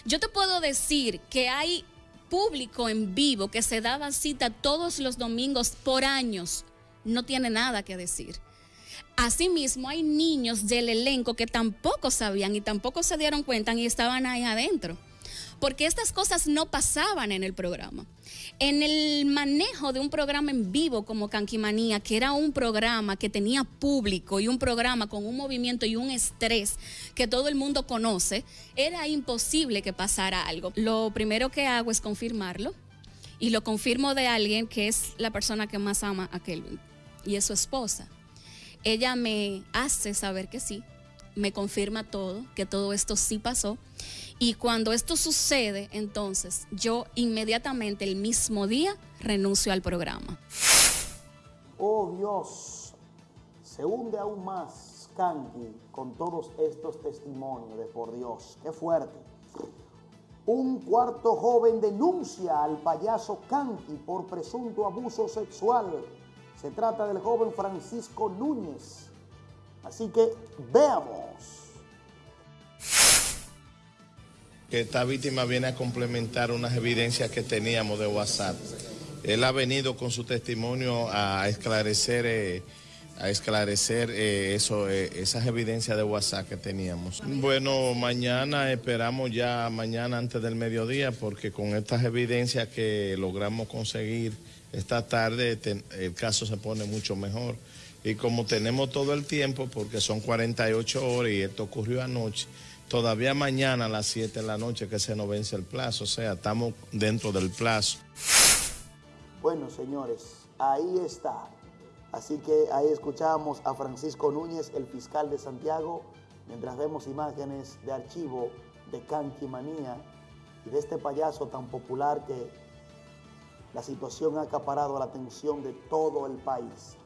[SPEAKER 14] Yo te puedo decir que hay público en vivo que se daba cita todos los domingos por años, no tiene nada que decir. Asimismo, hay niños del elenco que tampoco sabían y tampoco se dieron cuenta y estaban ahí adentro porque estas cosas no pasaban en el programa. En el manejo de un programa en vivo como Canquimanía, que era un programa que tenía público y un programa con un movimiento y un estrés que todo el mundo conoce, era imposible que pasara algo. Lo primero que hago es confirmarlo y lo confirmo de alguien que es la persona que más ama a Kelvin y es su esposa. Ella me hace saber que sí, me confirma todo, que todo esto sí pasó y cuando esto sucede, entonces yo inmediatamente el mismo día renuncio al programa.
[SPEAKER 11] Oh Dios, se hunde aún más Kanki con todos estos testimonios de por Dios. Qué fuerte. Un cuarto joven denuncia al payaso Kanki por presunto abuso sexual. Se trata del joven Francisco Núñez. Así que veamos
[SPEAKER 15] que esta víctima viene a complementar unas evidencias que teníamos de WhatsApp. Él ha venido con su testimonio a esclarecer, eh, a esclarecer eh, eh, esas evidencias de WhatsApp que teníamos. Bueno, mañana esperamos ya mañana antes del mediodía porque con estas evidencias que logramos conseguir esta tarde el caso se pone mucho mejor. Y como tenemos todo el tiempo, porque son 48 horas y esto ocurrió anoche, todavía mañana a las 7 de la noche que se nos vence el plazo, o sea, estamos dentro del plazo.
[SPEAKER 11] Bueno, señores, ahí está. Así que ahí escuchamos a Francisco Núñez, el fiscal de Santiago, mientras vemos imágenes de archivo de Canquimanía y de este payaso tan popular que la situación ha acaparado la atención de todo el país.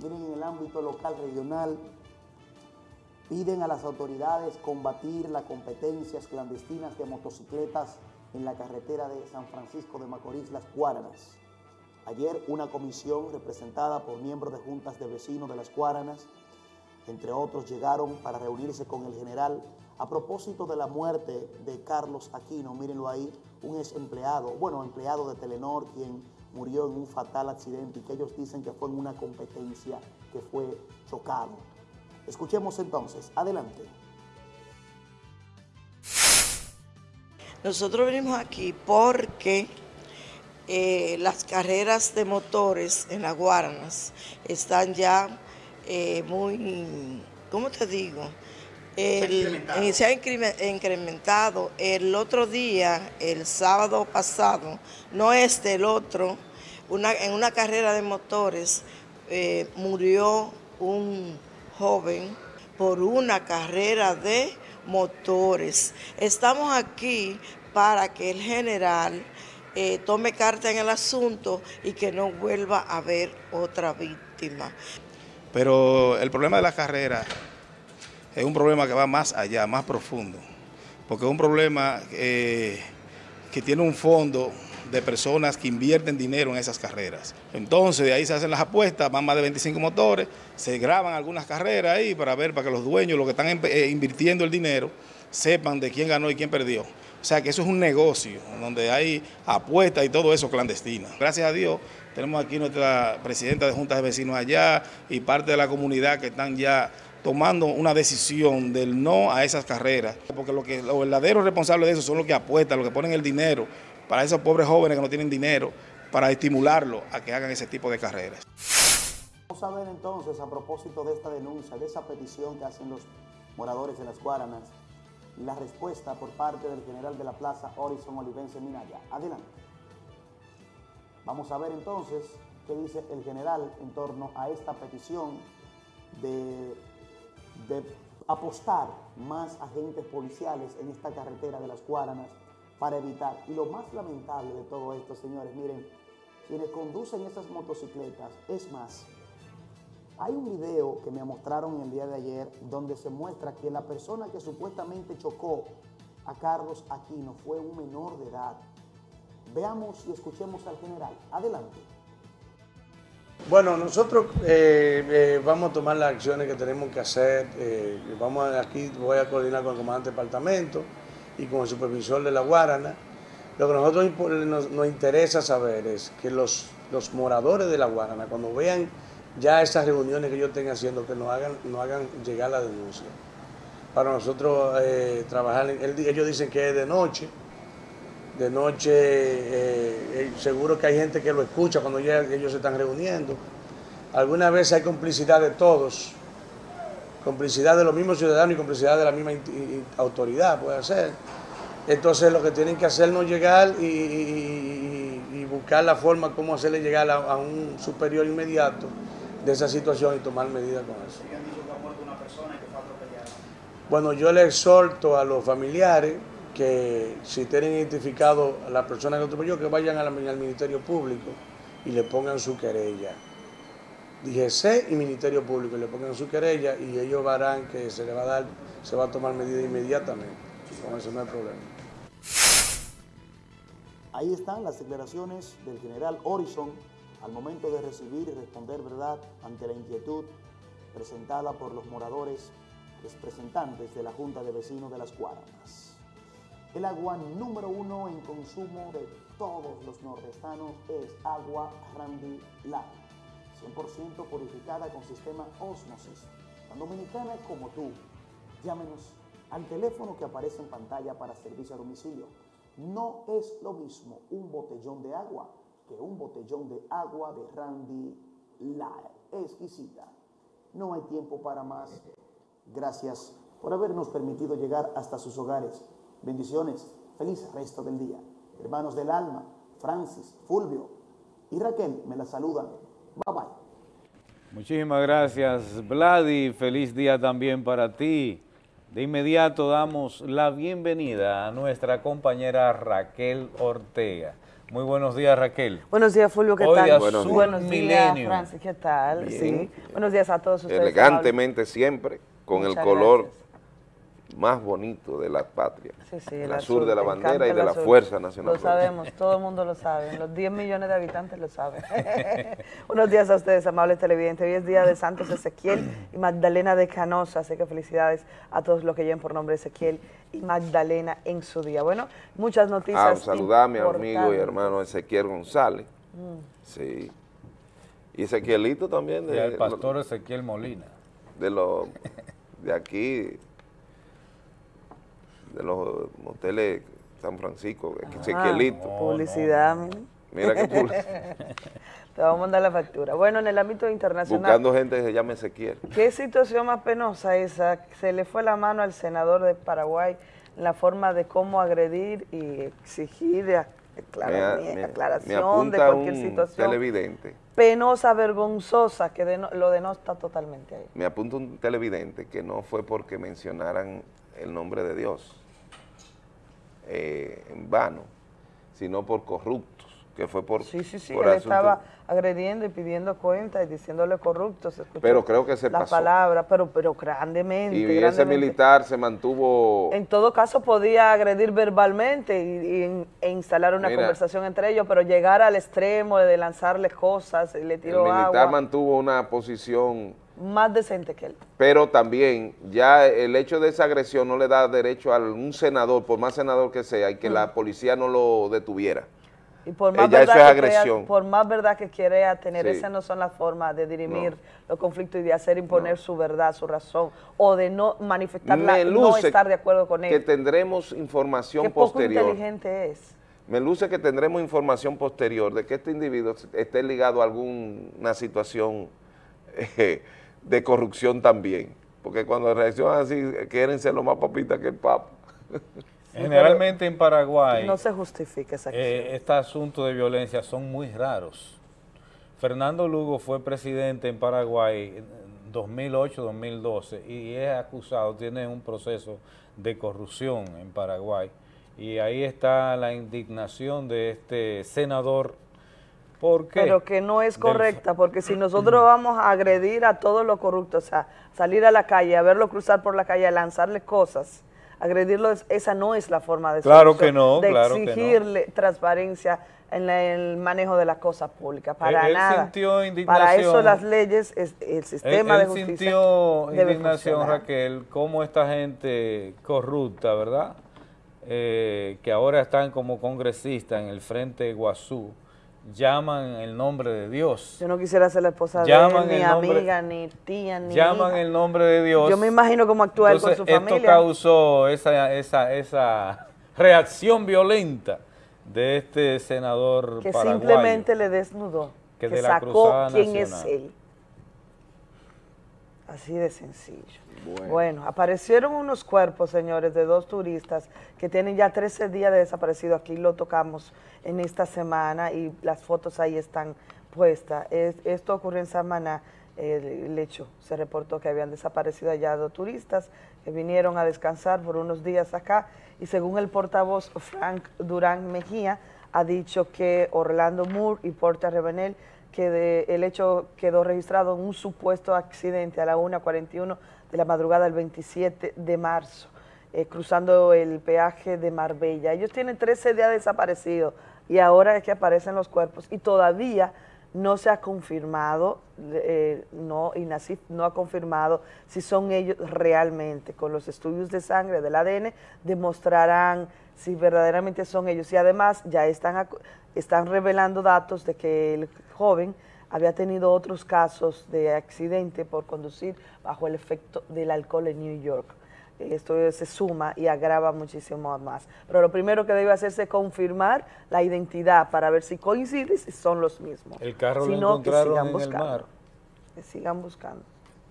[SPEAKER 11] Miren, en el ámbito local, regional, Piden a las autoridades combatir las competencias clandestinas de motocicletas en la carretera de San Francisco de Macorís, Las Cuáranas. Ayer una comisión representada por miembros de juntas de vecinos de Las Cuáranas, entre otros, llegaron para reunirse con el general a propósito de la muerte de Carlos Aquino, mírenlo ahí, un ex empleado, bueno, empleado de Telenor, quien murió en un fatal accidente y que ellos dicen que fue en una competencia que fue chocado. Escuchemos entonces, adelante.
[SPEAKER 16] Nosotros venimos aquí porque eh, las carreras de motores en las Guaranas están ya eh, muy, ¿cómo te digo? se ha incrementado. El otro día, el sábado pasado, no este, el otro, en una carrera de motores eh, murió un joven por una carrera de motores. Estamos aquí para que el general eh, tome carta en el asunto y que no vuelva a haber otra víctima.
[SPEAKER 17] Pero el problema de la carrera es un problema que va más allá, más profundo, porque es un problema eh, que tiene un fondo de personas que invierten dinero en esas carreras. Entonces de ahí se hacen las apuestas, van más de 25 motores, se graban algunas carreras ahí para ver, para que los dueños, los que están eh, invirtiendo el dinero, sepan de quién ganó y quién perdió. O sea que eso es un negocio donde hay apuestas y todo eso clandestino. Gracias a Dios tenemos aquí nuestra presidenta de juntas de vecinos allá y parte de la comunidad que están ya tomando una decisión del no a esas carreras, porque lo que, los verdaderos responsables de eso son los que apuestan, los que ponen el dinero para esos pobres jóvenes que no tienen dinero, para estimularlos a que hagan ese tipo de carreras.
[SPEAKER 11] Vamos a ver entonces, a propósito de esta denuncia, de esa petición que hacen los moradores de las Guaranas, la respuesta por parte del general de la plaza, Horizon Olivense Minaya. Adelante. Vamos a ver entonces qué dice el general en torno a esta petición de, apostar más agentes policiales en esta carretera de las Guaranas para evitar. Lo más lamentable de todo esto, señores, miren, quienes conducen esas motocicletas, es más, hay un video que me mostraron el día de ayer donde se muestra que la persona que supuestamente chocó a Carlos Aquino fue un menor de edad. Veamos y escuchemos al general. Adelante.
[SPEAKER 18] Bueno, nosotros eh, eh, vamos a tomar las acciones que tenemos que hacer. Eh, vamos aquí, voy a coordinar con el comandante del departamento y con el supervisor de la Guarana. Lo que a nosotros nos, interesa saber es que los, los moradores de la Guarana, cuando vean ya esas reuniones que yo tenga haciendo, que nos hagan, nos hagan llegar la denuncia. Para nosotros eh, trabajar, ellos dicen que es de noche, de noche eh, eh, seguro que hay gente que lo escucha cuando ellos se están reuniendo. Algunas veces hay complicidad de todos, complicidad de los mismos ciudadanos y complicidad de la misma autoridad, puede ser. Entonces lo que tienen que hacer es llegar y, buscar la forma como hacerle llegar a un superior inmediato de esa situación y tomar medidas con eso. Bueno, yo le exhorto a los familiares que si tienen identificado a la persona que atropelló, que vayan al Ministerio Público y le pongan su querella. DGC y Ministerio Público, le pongan su querella y ellos verán que se le va a dar, se va a tomar medidas inmediatamente. Con eso no hay problema.
[SPEAKER 11] Ahí están las declaraciones del general Horizon al momento de recibir y responder verdad ante la inquietud presentada por los moradores representantes de la Junta de Vecinos de las Cuaranas. El agua número uno en consumo de todos los nordestanos es agua Randy Light, 100% purificada con sistema Osmosis. Tan dominicana como tú, llámenos al teléfono que aparece en pantalla para servicio a domicilio. No es lo mismo un botellón de agua que un botellón de agua de Randy Light. Exquisita. No hay tiempo para más. Gracias por habernos permitido llegar hasta sus hogares. Bendiciones. Feliz resto del día. Hermanos del alma, Francis, Fulvio y Raquel me la saludan. Bye bye.
[SPEAKER 2] Muchísimas gracias, Vladi. Feliz día también para ti. De inmediato damos la bienvenida a nuestra compañera Raquel Ortega. Muy buenos días, Raquel.
[SPEAKER 19] Buenos días, Fulvio, ¿qué tal? Buenos, días, Francis, ¿qué tal? Sí. Buenos días a todos ustedes.
[SPEAKER 1] Elegantemente siempre, con el color más bonito de la patria.
[SPEAKER 19] Sí, sí,
[SPEAKER 1] el, azul, de la bandera y de la Fuerza Nacional.
[SPEAKER 19] Lo sabemos, todo el mundo lo sabe, los 10 millones de habitantes lo saben. *laughs* Buenos días a ustedes, amables televidentes. Hoy es día de Santos Ezequiel y Magdalena de Canosa, así que felicidades a todos los que lleven por nombre Ezequiel y Magdalena en su día. Bueno, muchas noticias.
[SPEAKER 1] Ah, saludar a mi amigo y hermano Ezequiel González. Mm. Sí. Y Ezequielito también.
[SPEAKER 2] De, y el pastor Ezequiel Molina.
[SPEAKER 1] De los de aquí, de los moteles San Francisco, ah,
[SPEAKER 19] publicidad.
[SPEAKER 1] Mira qué *laughs*
[SPEAKER 19] Te vamos a mandar la factura. Bueno, en el ámbito internacional...
[SPEAKER 1] Buscando gente que se llame Ezequiel.
[SPEAKER 19] ¿Qué situación más penosa esa? Se le fue la mano al senador de Paraguay en la forma de cómo agredir y exigir aclaración de cualquier situación.
[SPEAKER 1] televidente.
[SPEAKER 19] Penosa, vergonzosa, que lo denota totalmente ahí.
[SPEAKER 1] Me apunta un televidente que no fue porque mencionaran el nombre de Dios eh, en vano, sino por corruptos que fue por
[SPEAKER 19] Sí, sí, sí,
[SPEAKER 1] por
[SPEAKER 19] él
[SPEAKER 1] asunto-
[SPEAKER 19] estaba agrediendo y pidiendo cuenta y diciéndole corrupto, se escuchó
[SPEAKER 1] Pero creo que se
[SPEAKER 19] la
[SPEAKER 1] pasó.
[SPEAKER 19] palabra, pero, pero grandemente,
[SPEAKER 1] y ese militar se mantuvo
[SPEAKER 19] En todo caso podía agredir verbalmente y, y- e instalar una
[SPEAKER 1] Mira.
[SPEAKER 19] conversación entre ellos, pero llegar al extremo de lanzarle cosas, y le
[SPEAKER 1] el
[SPEAKER 19] tiró
[SPEAKER 1] militar
[SPEAKER 19] agua,
[SPEAKER 1] mantuvo una posición
[SPEAKER 19] más decente que él.
[SPEAKER 1] pero también ya el hecho de esa agresión no le da derecho a un senador, por más senador que sea, y que
[SPEAKER 19] Mm.
[SPEAKER 1] la policía no lo detuviera.
[SPEAKER 19] Y por
[SPEAKER 1] Eh,
[SPEAKER 19] más, verdad
[SPEAKER 1] eso es
[SPEAKER 19] que crea-
[SPEAKER 1] agresión.
[SPEAKER 19] por más verdad que quiera tener,
[SPEAKER 1] Sí.
[SPEAKER 19] esas no son las formas de dirimir los conflictos y de hacer imponer su verdad, su razón, o de no manifestarla, no estar de acuerdo con
[SPEAKER 1] que
[SPEAKER 19] él.
[SPEAKER 1] tendremos información
[SPEAKER 19] Qué poco
[SPEAKER 1] posterior.
[SPEAKER 19] inteligente es.
[SPEAKER 1] Me luce que tendremos información posterior de que este individuo esté ligado a alguna situación *laughs* eh, de corrupción también. Porque cuando reaccionan así, quieren ser lo más papitas que el Papa. *laughs*
[SPEAKER 2] Generalmente en Paraguay,
[SPEAKER 19] No se justifica esa acción.
[SPEAKER 2] eh, estos asuntos de violencia son muy raros. Fernando Lugo fue presidente en Paraguay en 2008-2012 y es acusado, tiene un proceso de corrupción en Paraguay. Y ahí está la indignación de este senador. ¿Por qué?
[SPEAKER 19] Pero que no es
[SPEAKER 2] Del-
[SPEAKER 19] correcta, porque si nosotros vamos a agredir a todos los corruptos, o sea, salir a la calle, a verlo cruzar por la calle, a lanzarle cosas, agredirlo, es- esa no es la forma de
[SPEAKER 2] Claro
[SPEAKER 19] solución,
[SPEAKER 2] que no,
[SPEAKER 19] de
[SPEAKER 2] claro que no.
[SPEAKER 19] exigirle transparencia en el manejo de las cosas públicas, para
[SPEAKER 2] Él-
[SPEAKER 19] nada. Para eso las leyes, es- el sistema
[SPEAKER 2] él
[SPEAKER 19] de justicia
[SPEAKER 2] sintió
[SPEAKER 19] debe
[SPEAKER 2] indignación,
[SPEAKER 19] funcionar.
[SPEAKER 2] Raquel, cómo esta gente corrupta, ¿verdad? Eh, que ahora están como congresistas en el Frente Guazú, llaman el nombre de Dios.
[SPEAKER 19] Yo no quisiera ser la esposa
[SPEAKER 2] Llaman
[SPEAKER 19] de él, ni
[SPEAKER 2] nombre-
[SPEAKER 19] amiga, ni tía, ni
[SPEAKER 2] Llaman
[SPEAKER 19] hija.
[SPEAKER 2] el nombre de Dios.
[SPEAKER 19] Yo me imagino cómo actúa él con su
[SPEAKER 2] esto
[SPEAKER 19] familia.
[SPEAKER 2] causó esa, esa, esa reacción violenta de este senador
[SPEAKER 19] que
[SPEAKER 2] paraguayo.
[SPEAKER 19] simplemente le desnudó,
[SPEAKER 2] que
[SPEAKER 19] que,
[SPEAKER 2] de la
[SPEAKER 19] sacó
[SPEAKER 2] Cruzada
[SPEAKER 19] quién
[SPEAKER 2] Nacional.
[SPEAKER 19] es él. Así de sencillo. Bueno. aparecieron unos cuerpos, señores, de dos turistas que tienen ya 13 días de desaparecido. Aquí lo tocamos en esta semana y las fotos ahí están puestas. Es- esto ocurrió en Samaná. El, el hecho se reportó que habían desaparecido allá dos turistas que vinieron a descansar por unos días acá y según el portavoz Frank Durán Mejía ha dicho que Orlando Moore y Porta Revenel que el hecho quedó registrado en un supuesto accidente a la 1.41 de la madrugada del 27 de marzo, eh, cruzando el peaje de Marbella. Ellos tienen 13 días desaparecidos y ahora es que aparecen los cuerpos y todavía no se ha confirmado, eh, no, INACIF no ha confirmado si son ellos realmente. Con los estudios de sangre del ADN demostrarán si verdaderamente son ellos. Y además ya están, están revelando datos de que el joven había tenido otros casos de accidente por conducir bajo el efecto del alcohol en New York. Esto se suma y agrava muchísimo más. Pero lo primero que debe hacerse es confirmar la identidad para ver si coincide y si son los mismos.
[SPEAKER 2] El carro
[SPEAKER 19] Si
[SPEAKER 2] lo
[SPEAKER 19] no, que
[SPEAKER 2] encontraron
[SPEAKER 19] sigan
[SPEAKER 2] en
[SPEAKER 19] buscando.
[SPEAKER 2] el mar.
[SPEAKER 19] Que sigan buscando.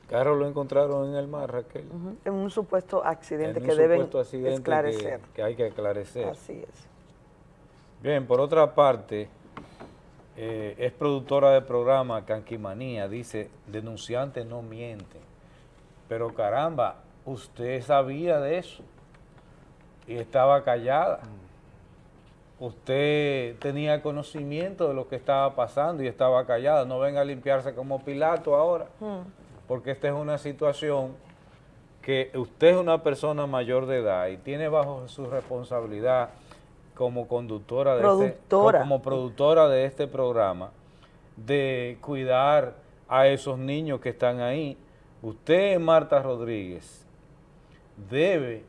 [SPEAKER 2] carro lo encontraron en el mar, Raquel.
[SPEAKER 19] En un supuesto accidente
[SPEAKER 2] En un
[SPEAKER 19] que deben
[SPEAKER 2] que-
[SPEAKER 19] esclarecer.
[SPEAKER 2] Que, hay que esclarecer.
[SPEAKER 19] Así es.
[SPEAKER 2] Bien, por otra parte, eh, es productora del programa Canquimanía, dice, denunciantes no mienten. Pero caramba, usted sabía de eso y estaba callada. Usted tenía conocimiento de lo que estaba pasando y estaba callada. No venga a limpiarse como Pilato ahora, porque esta es una situación que usted es una persona mayor de edad y tiene bajo su responsabilidad como conductora de
[SPEAKER 19] Productora.
[SPEAKER 2] Este, como productora de este programa de cuidar a esos niños que están ahí. Usted, Marta Rodríguez, debe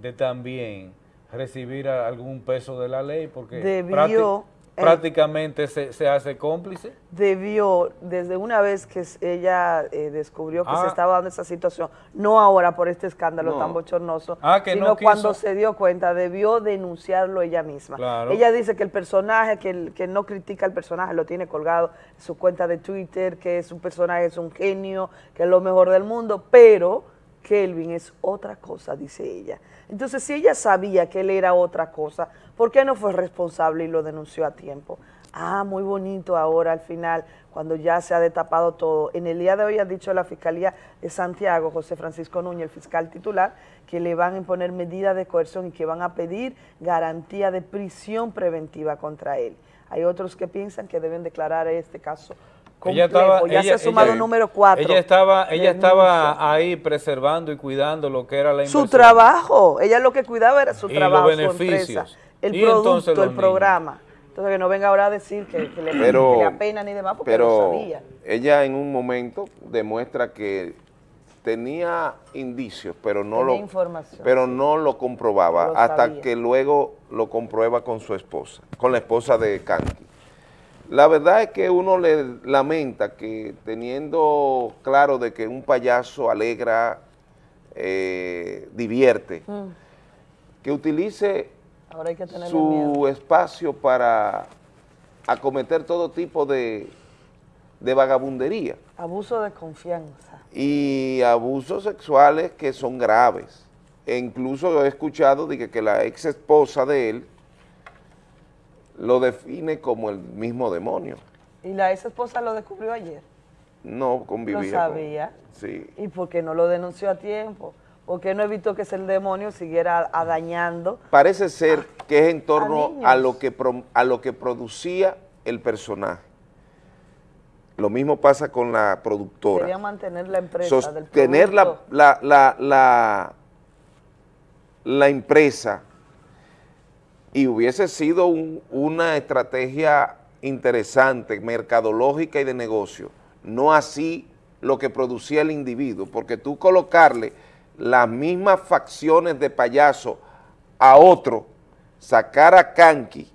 [SPEAKER 2] de también recibir algún peso de la ley porque
[SPEAKER 19] Debió, eh,
[SPEAKER 2] prácticamente se, se hace cómplice.
[SPEAKER 19] Debió, desde una vez que ella eh, descubrió que
[SPEAKER 2] Ah.
[SPEAKER 19] se estaba dando esa situación, no ahora por este escándalo
[SPEAKER 2] No.
[SPEAKER 19] tan bochornoso,
[SPEAKER 2] Ah, que
[SPEAKER 19] sino
[SPEAKER 2] no
[SPEAKER 19] cuando se dio cuenta, debió denunciarlo ella misma.
[SPEAKER 2] Claro.
[SPEAKER 19] Ella dice que el personaje, que, el- que no critica al personaje, lo tiene colgado en su cuenta de Twitter, que su personaje es un genio, que es lo mejor del mundo, pero Kelvin es otra cosa, dice ella. Entonces, si ella sabía que él era otra cosa, ¿por qué no fue responsable y lo denunció a tiempo? Ah, muy bonito ahora al final, cuando ya se ha destapado todo. En el día de hoy ha dicho la Fiscalía de Santiago, José Francisco Núñez, el fiscal titular, que le van a imponer medidas de coerción y que van a pedir garantía de prisión preventiva contra él. Hay otros que piensan que deben declarar este caso
[SPEAKER 2] ella estaba,
[SPEAKER 19] ya se ha sumado número cuatro.
[SPEAKER 2] Ella estaba, ella estaba ahí preservando y cuidando lo que era la inversión.
[SPEAKER 19] Su trabajo, ella lo que cuidaba era su
[SPEAKER 2] y
[SPEAKER 19] trabajo,
[SPEAKER 2] los beneficios.
[SPEAKER 19] su empresa, el producto, el programa. Entonces que no venga ahora a decir que, le, pero, apena ni demás porque
[SPEAKER 1] pero
[SPEAKER 19] lo sabía.
[SPEAKER 1] Ella en un momento demuestra que tenía indicios, pero no
[SPEAKER 19] tenía
[SPEAKER 1] lo
[SPEAKER 19] información,
[SPEAKER 1] pero no lo comprobaba
[SPEAKER 19] Lo
[SPEAKER 1] hasta
[SPEAKER 19] sabía.
[SPEAKER 1] que luego lo comprueba con su esposa, con la esposa de Kanki. La verdad es que uno le lamenta que teniendo claro de que un payaso alegra, eh, divierte,
[SPEAKER 19] Mm.
[SPEAKER 1] que utilice
[SPEAKER 19] Ahora hay que miedo.
[SPEAKER 1] su espacio para acometer todo tipo de, de vagabundería
[SPEAKER 19] Abuso de confianza.
[SPEAKER 1] y abusos sexuales que son graves. E incluso he escuchado de que, que la ex esposa de él lo define como el mismo demonio.
[SPEAKER 19] Y la ex esposa lo descubrió ayer.
[SPEAKER 1] No convivía.
[SPEAKER 19] Lo
[SPEAKER 1] con-
[SPEAKER 19] sabía.
[SPEAKER 1] sí.
[SPEAKER 19] ¿Y por qué no lo denunció a tiempo? ¿Por qué no evitó que ese demonio siguiera dañando?
[SPEAKER 1] Parece ser que es en torno a lo, que pro- a lo que producía el personaje. Lo mismo pasa con la productora.
[SPEAKER 19] Quería mantener la empresa del
[SPEAKER 1] sostener la, la, la, la, la empresa y hubiese sido un- una estrategia interesante, mercadológica y de negocio, no así lo que producía el individuo, porque tú colocarle las mismas facciones de payaso a otro, sacar a Kanki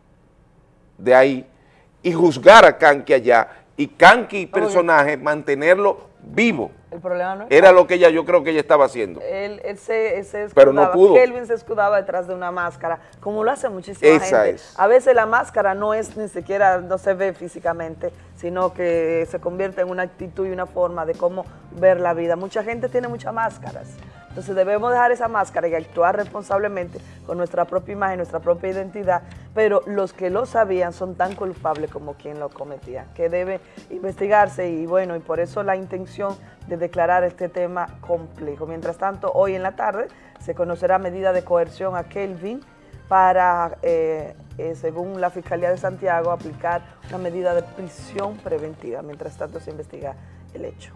[SPEAKER 1] de ahí y juzgar a Kanki allá, y Kanki personaje mantenerlo vivo.
[SPEAKER 19] El problema no es
[SPEAKER 1] Era lo que ella, yo creo que ella estaba haciendo.
[SPEAKER 19] Él, él se, él se
[SPEAKER 1] Pero no
[SPEAKER 19] escudaba,
[SPEAKER 1] pudo.
[SPEAKER 19] Kelvin se escudaba detrás de una máscara, como lo hace muchísima
[SPEAKER 1] Esa
[SPEAKER 19] gente.
[SPEAKER 1] es.
[SPEAKER 19] A veces la máscara no es ni siquiera, no se ve físicamente, sino que se convierte en una actitud y una forma de cómo ver la vida. Mucha gente tiene muchas máscaras. Entonces debemos dejar esa máscara y actuar responsablemente con nuestra propia imagen, nuestra propia identidad, pero los que lo sabían son tan culpables como quien lo cometía, que debe investigarse y bueno, y por eso la intención de declarar este tema complejo. Mientras tanto, hoy en la tarde se conocerá medida de coerción a Kelvin para, eh, eh, según la Fiscalía de Santiago, aplicar una medida de prisión preventiva. Mientras tanto se investiga el hecho.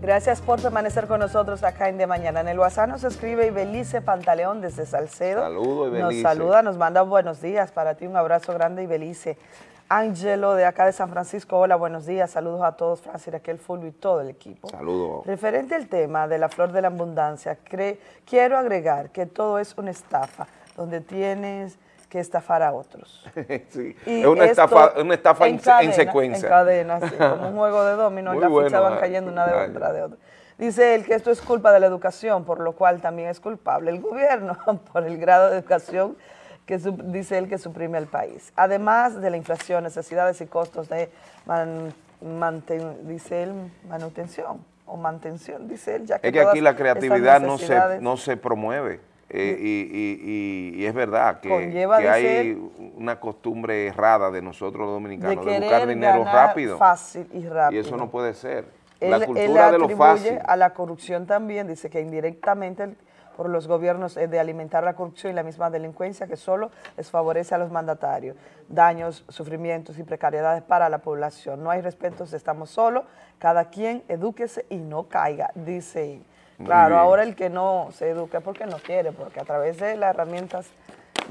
[SPEAKER 19] Gracias por permanecer con nosotros acá en De Mañana. En el WhatsApp nos escribe Ibelice Pantaleón desde Salcedo.
[SPEAKER 1] Saludos,
[SPEAKER 19] Nos
[SPEAKER 1] Ibelice.
[SPEAKER 19] saluda, nos manda buenos días para ti, un abrazo grande, Ibelice. Ángelo de acá de San Francisco, hola, buenos días, saludos a todos, Francis, Raquel, Fulvio y todo el equipo.
[SPEAKER 1] Saludos.
[SPEAKER 19] Referente al tema de la flor de la abundancia, quiero agregar que todo es una estafa, donde tienes que estafar a otros. *laughs*
[SPEAKER 1] Sí,
[SPEAKER 19] Y
[SPEAKER 1] es una estafa, una estafa en, en
[SPEAKER 19] cadena,
[SPEAKER 1] secuencia.
[SPEAKER 19] En cadena, sí, *laughs* como un juego de dominó, las
[SPEAKER 1] bueno,
[SPEAKER 19] fichas van
[SPEAKER 1] ay,
[SPEAKER 19] cayendo una de otra de otra. Dice él que esto es culpa de la educación, por lo cual también es culpable el gobierno *laughs* por el grado de educación que su- dice él que suprime el país. Además de la inflación, necesidades y costos de man- manten- dice él, manutención o mantención, dice él, ya que
[SPEAKER 1] Es que aquí la creatividad no se, no se promueve. Eh, y, y- y- y es verdad que, que hay una costumbre errada de nosotros los dominicanos de,
[SPEAKER 19] querer
[SPEAKER 1] buscar dinero rápido.
[SPEAKER 19] fácil y rápido.
[SPEAKER 1] Y eso no puede ser.
[SPEAKER 19] Él,
[SPEAKER 1] la
[SPEAKER 19] él
[SPEAKER 1] cultura de lo
[SPEAKER 19] atribuye
[SPEAKER 1] fácil.
[SPEAKER 19] a la corrupción también, dice que indirectamente por los gobiernos es de alimentar la corrupción y la misma delincuencia que solo les favorece a los mandatarios. Daños, sufrimientos y precariedades para la población. No hay respeto, estamos solos, cada quien edúquese y no caiga, dice él. Claro, ahora el que no se es porque no quiere, porque a través de las herramientas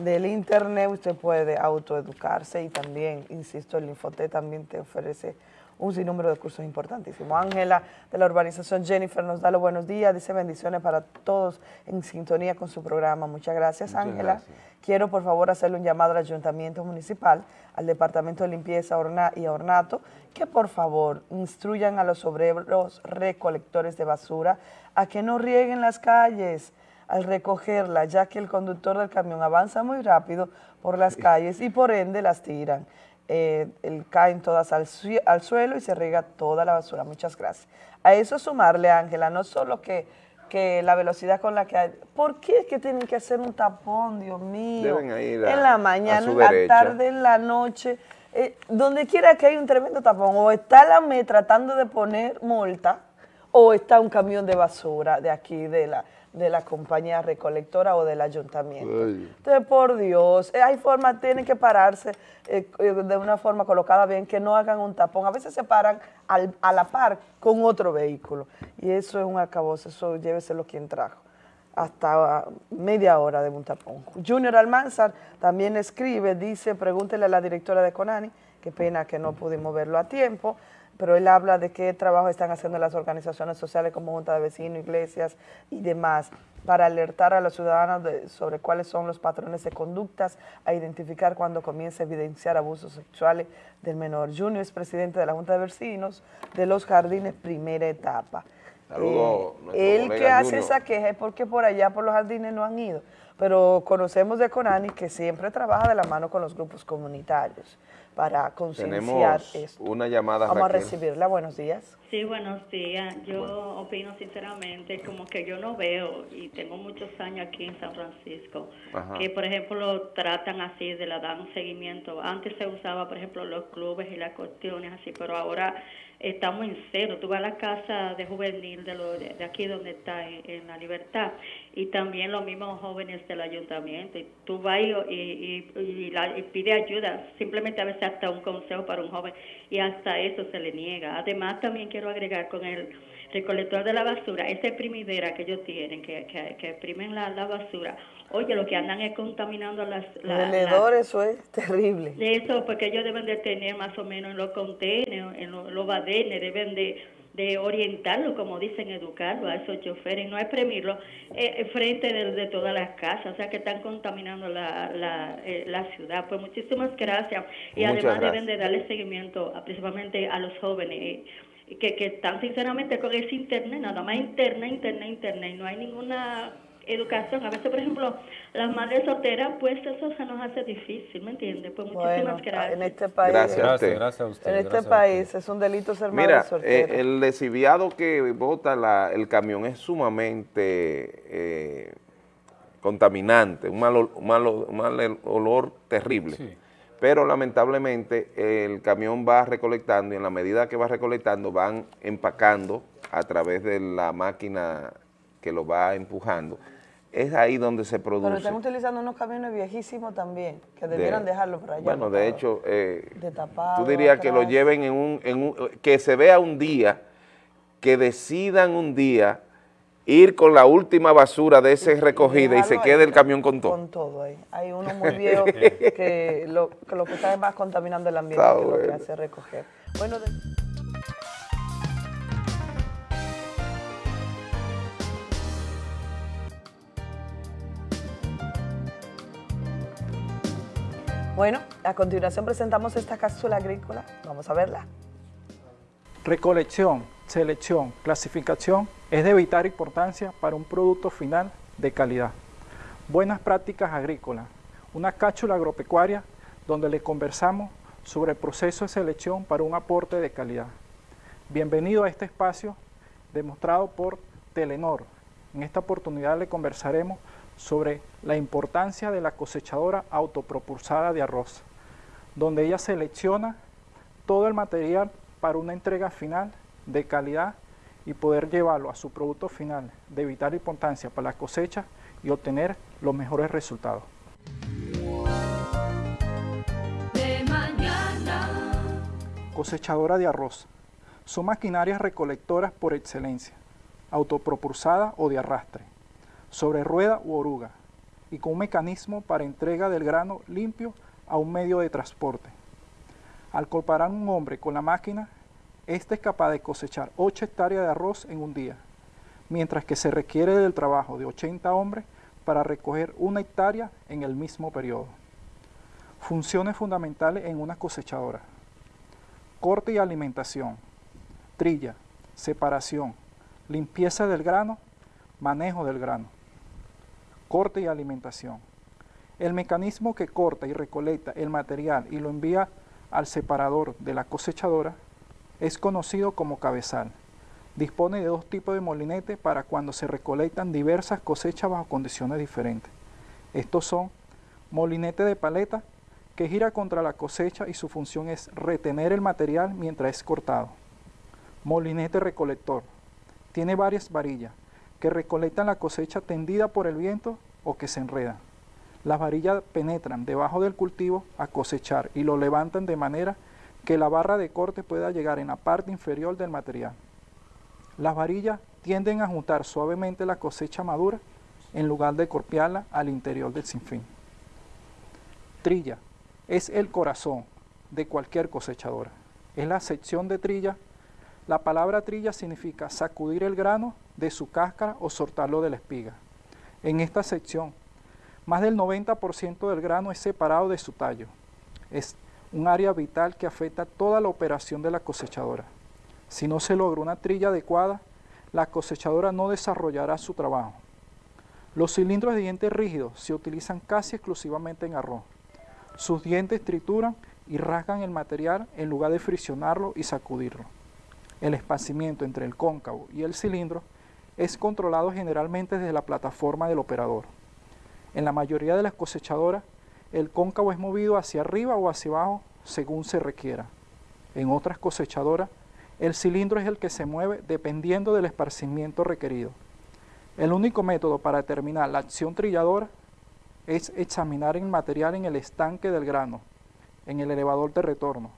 [SPEAKER 19] del internet usted puede autoeducarse y también, insisto, el Infoté también te ofrece un sinnúmero de cursos importantísimos. Ángela de la urbanización Jennifer nos da los buenos días, dice bendiciones para todos en sintonía con su programa. Muchas gracias, Ángela. Quiero, por favor, hacerle un llamado al Ayuntamiento Municipal, al Departamento de Limpieza y Ornato, que por favor instruyan a los obreros recolectores de basura a que no rieguen las calles al recogerla, ya que el conductor del camión avanza muy rápido por las calles y por ende las tiran. Eh, caen todas al, al, suelo y se riega toda la basura. Muchas gracias. A eso sumarle, Ángela, no solo que, que la velocidad con la que hay... ¿Por qué es que tienen que hacer un tapón, Dios mío? en la mañana, en la tarde, en la noche. Eh, donde quiera que hay un tremendo tapón, o está la ME tratando de poner multa, o está un camión de basura de aquí, de la, de la compañía recolectora o del ayuntamiento. Entonces, por Dios, eh, hay forma, tienen que pararse eh, eh, de una forma colocada bien, que no hagan un tapón. A veces se paran a la par con otro vehículo. Y eso es un acabose, eso lléveselo quien trajo. Hasta media hora de un tapón. Junior Almanzar también escribe, dice, pregúntele a la directora de Conani, qué pena que no pudimos verlo a tiempo, pero él habla de qué trabajo están haciendo las organizaciones sociales como Junta de Vecinos, iglesias y demás para alertar a los ciudadanos sobre cuáles son los patrones de conductas, a identificar cuando comienza a evidenciar abusos sexuales del menor. Junior es presidente de la Junta de Vecinos de los Jardines Primera Etapa.
[SPEAKER 1] Saludos.
[SPEAKER 19] Eh, él que hace esa queja es porque por allá por los jardines no han ido, pero conocemos de Conani que siempre trabaja de la mano con los grupos comunitarios para concienciar esto.
[SPEAKER 1] una llamada,
[SPEAKER 19] Vamos a recibirla. Buenos días.
[SPEAKER 20] Sí, buenos días. Yo opino sinceramente como que yo no veo, y tengo muchos años aquí en San Francisco, que por ejemplo tratan así, de la dan seguimiento. Antes se usaba, por ejemplo, los clubes y las cuestiones así, pero ahora estamos en cero. Tú vas a la casa de juvenil de, lo, de, aquí donde está en, la libertad y también los mismos jóvenes del ayuntamiento. Y tú vas y, y, y, pide ayuda, simplemente a veces hasta un consejo para un joven y hasta eso se le niega. Además también quiero agregar con el recolector de la basura, esa exprimidera que ellos tienen, que, que, que exprimen la, la basura, Oye, lo que andan es contaminando las...
[SPEAKER 19] La, eso es *laughs* terrible.
[SPEAKER 20] Eso, porque ellos deben de tener más o menos en los contenedores, en los, los badenes, deben de, de, orientarlo, como dicen, educarlo a esos choferes, no exprimirlo eh, eh, frente de, todas las casas, o sea que están contaminando la, la, eh, la ciudad. Pues muchísimas gracias. Y además deben de darle seguimiento principalmente a los jóvenes. que, que están sinceramente con ese internet, nada más internet, internet, internet, no hay ninguna educación. A veces, por ejemplo, las madres solteras, pues eso se nos hace difícil, ¿me entiendes? Pues muchísimas gracias.
[SPEAKER 19] En este país,
[SPEAKER 1] gracias,
[SPEAKER 2] a usted.
[SPEAKER 19] En este país es un delito ser madre
[SPEAKER 1] Mira,
[SPEAKER 19] soltera.
[SPEAKER 1] Eh, el lesiviado que bota la, el camión es sumamente eh, contaminante, un mal, un mal, olor terrible. Pero lamentablemente el camión va recolectando y en la medida que va recolectando van empacando a través de la máquina que lo va empujando es ahí donde se produce.
[SPEAKER 19] Pero están utilizando unos camiones viejísimos también, que debieran dejarlo por allá.
[SPEAKER 1] Bueno, de hecho, eh, tú dirías que lo lleven en un, en un, que se vea un día, que decidan un día ir con la última basura de ese recogida y se quede el camión con todo.
[SPEAKER 19] Con todo ahí. Hay uno muy viejo que, *laughs* lo, que, lo, que está más contaminando el ambiente que lo que hace recoger. Bueno, Bueno, a continuación presentamos esta cápsula agrícola. Vamos a verla.
[SPEAKER 21] Recolección, selección, clasificación es de vital importancia para un producto final de calidad. Buenas prácticas agrícolas, una cápsula agropecuaria donde le conversamos sobre el proceso de selección para un aporte de calidad. Bienvenido a este espacio demostrado por Telenor. En esta oportunidad le conversaremos sobre la importancia de la cosechadora autopropulsada de arroz, donde ella selecciona todo el material para una entrega final de calidad y poder llevarlo a su producto final de vital importancia para la cosecha y obtener los mejores resultados. Cosechadora de arroz. Son maquinarias recolectoras por excelencia, autopropulsada o de arrastre sobre rueda u oruga y con un mecanismo para entrega del grano limpio a un medio de transporte. Al comparar un hombre con la máquina, este es capaz de cosechar 8 hectáreas de arroz en un día, mientras que se requiere del trabajo de 80 hombres para recoger una hectárea en el mismo periodo. Funciones fundamentales en una cosechadora. Corte y alimentación, trilla, separación, limpieza del grano, manejo del grano corte y alimentación. El mecanismo que corta y recolecta el material y lo envía al separador de la cosechadora es conocido como cabezal. Dispone de dos tipos de molinete para cuando se recolectan diversas cosechas bajo condiciones diferentes. Estos son molinete de paleta que gira contra la cosecha y su función es retener el material mientras es cortado. Molinete recolector. Tiene varias varillas que recolectan la cosecha tendida por el viento o que se enredan. Las varillas penetran debajo del cultivo a cosechar y lo levantan de manera que la barra de corte pueda llegar en la parte inferior del material. Las varillas tienden a juntar suavemente la cosecha madura en lugar de corpiarla al interior del sinfín. Trilla es el corazón de cualquier cosechadora. Es la sección de trilla. La palabra trilla significa sacudir el grano de su cáscara o soltarlo de la espiga. En esta sección, más del 90% del grano es separado de su tallo. Es un área vital que afecta toda la operación de la cosechadora. Si no se logra una trilla adecuada, la cosechadora no desarrollará su trabajo. Los cilindros de dientes rígidos se utilizan casi exclusivamente en arroz. Sus dientes trituran y rasgan el material en lugar de friccionarlo y sacudirlo. El esparcimiento entre el cóncavo y el cilindro es controlado generalmente desde la plataforma del operador. En la mayoría de las cosechadoras, el cóncavo es movido hacia arriba o hacia abajo según se requiera. En otras cosechadoras, el cilindro es el que se mueve dependiendo del esparcimiento requerido. El único método para determinar la acción trilladora es examinar el material en el estanque del grano, en el elevador de retorno,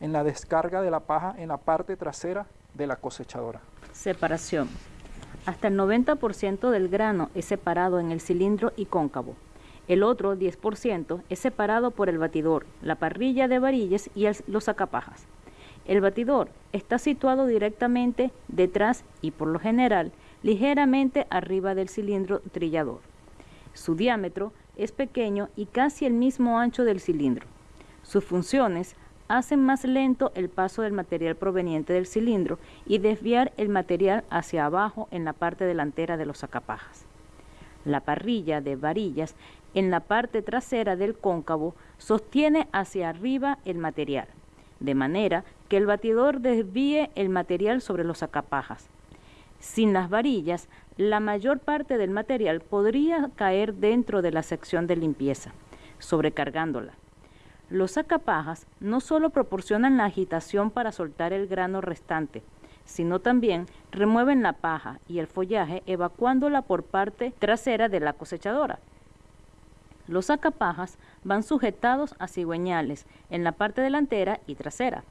[SPEAKER 21] en la descarga de la paja en la parte trasera de la cosechadora.
[SPEAKER 22] Separación. Hasta el 90% del grano es separado en el cilindro y cóncavo. El otro 10% es separado por el batidor, la parrilla de varillas y los sacapajas. El batidor está situado directamente detrás y por lo general ligeramente arriba del cilindro trillador. Su diámetro es pequeño y casi el mismo ancho del cilindro. Sus funciones hacen más lento el paso del material proveniente del cilindro y desviar el material hacia abajo en la parte delantera de los sacapajas. La parrilla de varillas en la parte trasera del cóncavo sostiene hacia arriba el material, de manera que el batidor desvíe el material sobre los sacapajas. Sin las varillas, la mayor parte del material podría caer dentro de la sección de limpieza, sobrecargándola. Los sacapajas no solo proporcionan la agitación para soltar el grano restante, sino también remueven la paja y el follaje evacuándola por parte trasera de la cosechadora. Los sacapajas van sujetados a cigüeñales en la parte delantera y trasera.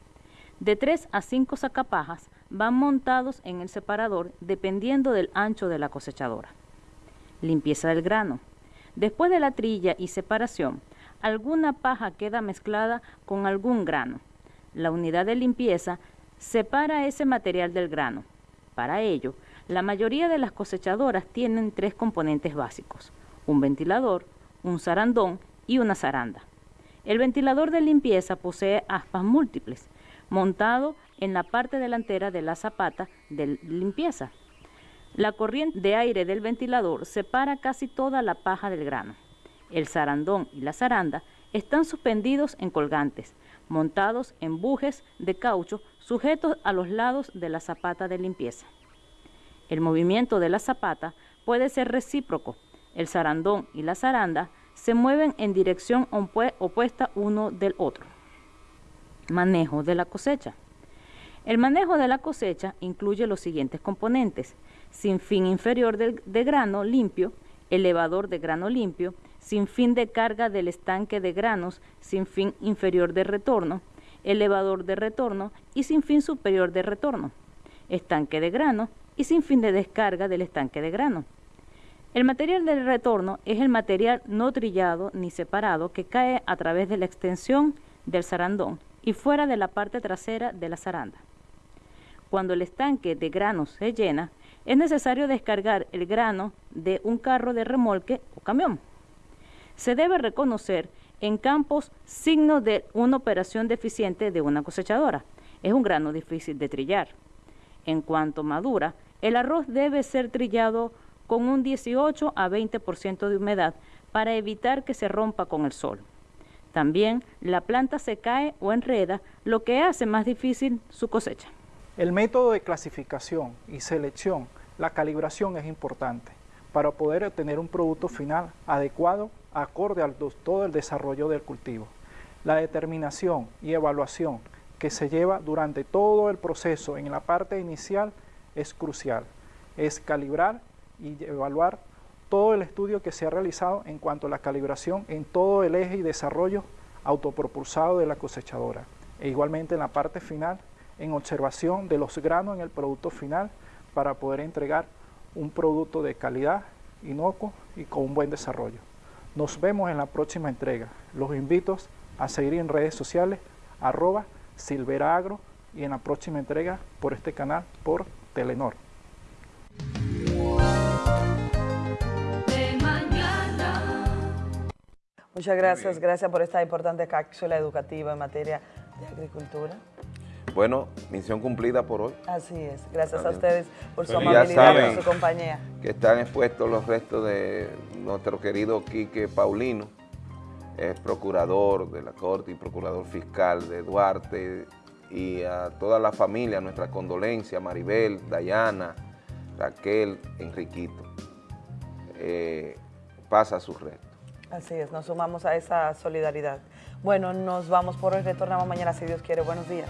[SPEAKER 22] De 3 a 5 sacapajas van montados en el separador dependiendo del ancho de la cosechadora. Limpieza del grano. Después de la trilla y separación, alguna paja queda mezclada con algún grano. La unidad de limpieza separa ese material del grano. Para ello, la mayoría de las cosechadoras tienen tres componentes básicos, un ventilador, un zarandón y una zaranda. El ventilador de limpieza posee aspas múltiples, montado en la parte delantera de la zapata de limpieza. La corriente de aire del ventilador separa casi toda la paja del grano. El zarandón y la zaranda están suspendidos en colgantes, montados en bujes de caucho sujetos a los lados de la zapata de limpieza. El movimiento de la zapata puede ser recíproco, el zarandón y la zaranda se mueven en dirección opuesta uno del otro. Manejo de la cosecha. El manejo de la cosecha incluye los siguientes componentes. Sin fin inferior de, de grano limpio, elevador de grano limpio, sin fin de carga del estanque de granos, sin fin inferior de retorno, elevador de retorno y sin fin superior de retorno, estanque de grano y sin fin de descarga del estanque de grano. El material del retorno es el material no trillado ni separado que cae a través de la extensión del zarandón y fuera de la parte trasera de la zaranda. Cuando el estanque de granos se llena, es necesario descargar el grano de un carro de remolque o camión. Se debe reconocer en campos signos de una operación deficiente de una cosechadora. Es un grano difícil de trillar. En cuanto madura, el arroz debe ser trillado con un 18 a 20% de humedad para evitar que se rompa con el sol. También la planta se cae o enreda, lo que hace más difícil su cosecha.
[SPEAKER 21] El método de clasificación y selección, la calibración es importante para poder obtener un producto final adecuado acorde a todo el desarrollo del cultivo. La determinación y evaluación que se lleva durante todo el proceso en la parte inicial es crucial. Es calibrar y evaluar todo el estudio que se ha realizado en cuanto a la calibración en todo el eje y desarrollo autopropulsado de la cosechadora. E igualmente en la parte final, en observación de los granos en el producto final para poder entregar un producto de calidad, inocuo y con un buen desarrollo. Nos vemos en la próxima entrega. Los invito a seguir en redes sociales, arroba silveragro y en la próxima entrega por este canal por Telenor.
[SPEAKER 19] Muchas gracias, gracias por esta importante cápsula educativa en materia de agricultura.
[SPEAKER 1] Bueno, misión cumplida por hoy.
[SPEAKER 19] Así es, gracias a ustedes por su amabilidad y su compañía.
[SPEAKER 1] Que están expuestos los restos de nuestro querido Quique Paulino, es procurador de la Corte y procurador fiscal de Duarte, y a toda la familia, nuestra condolencia, Maribel, Dayana, Raquel, Enriquito. Eh, pasa su resto.
[SPEAKER 19] Así es, nos sumamos a esa solidaridad. Bueno, nos vamos por hoy, retornamos mañana si Dios quiere. Buenos días.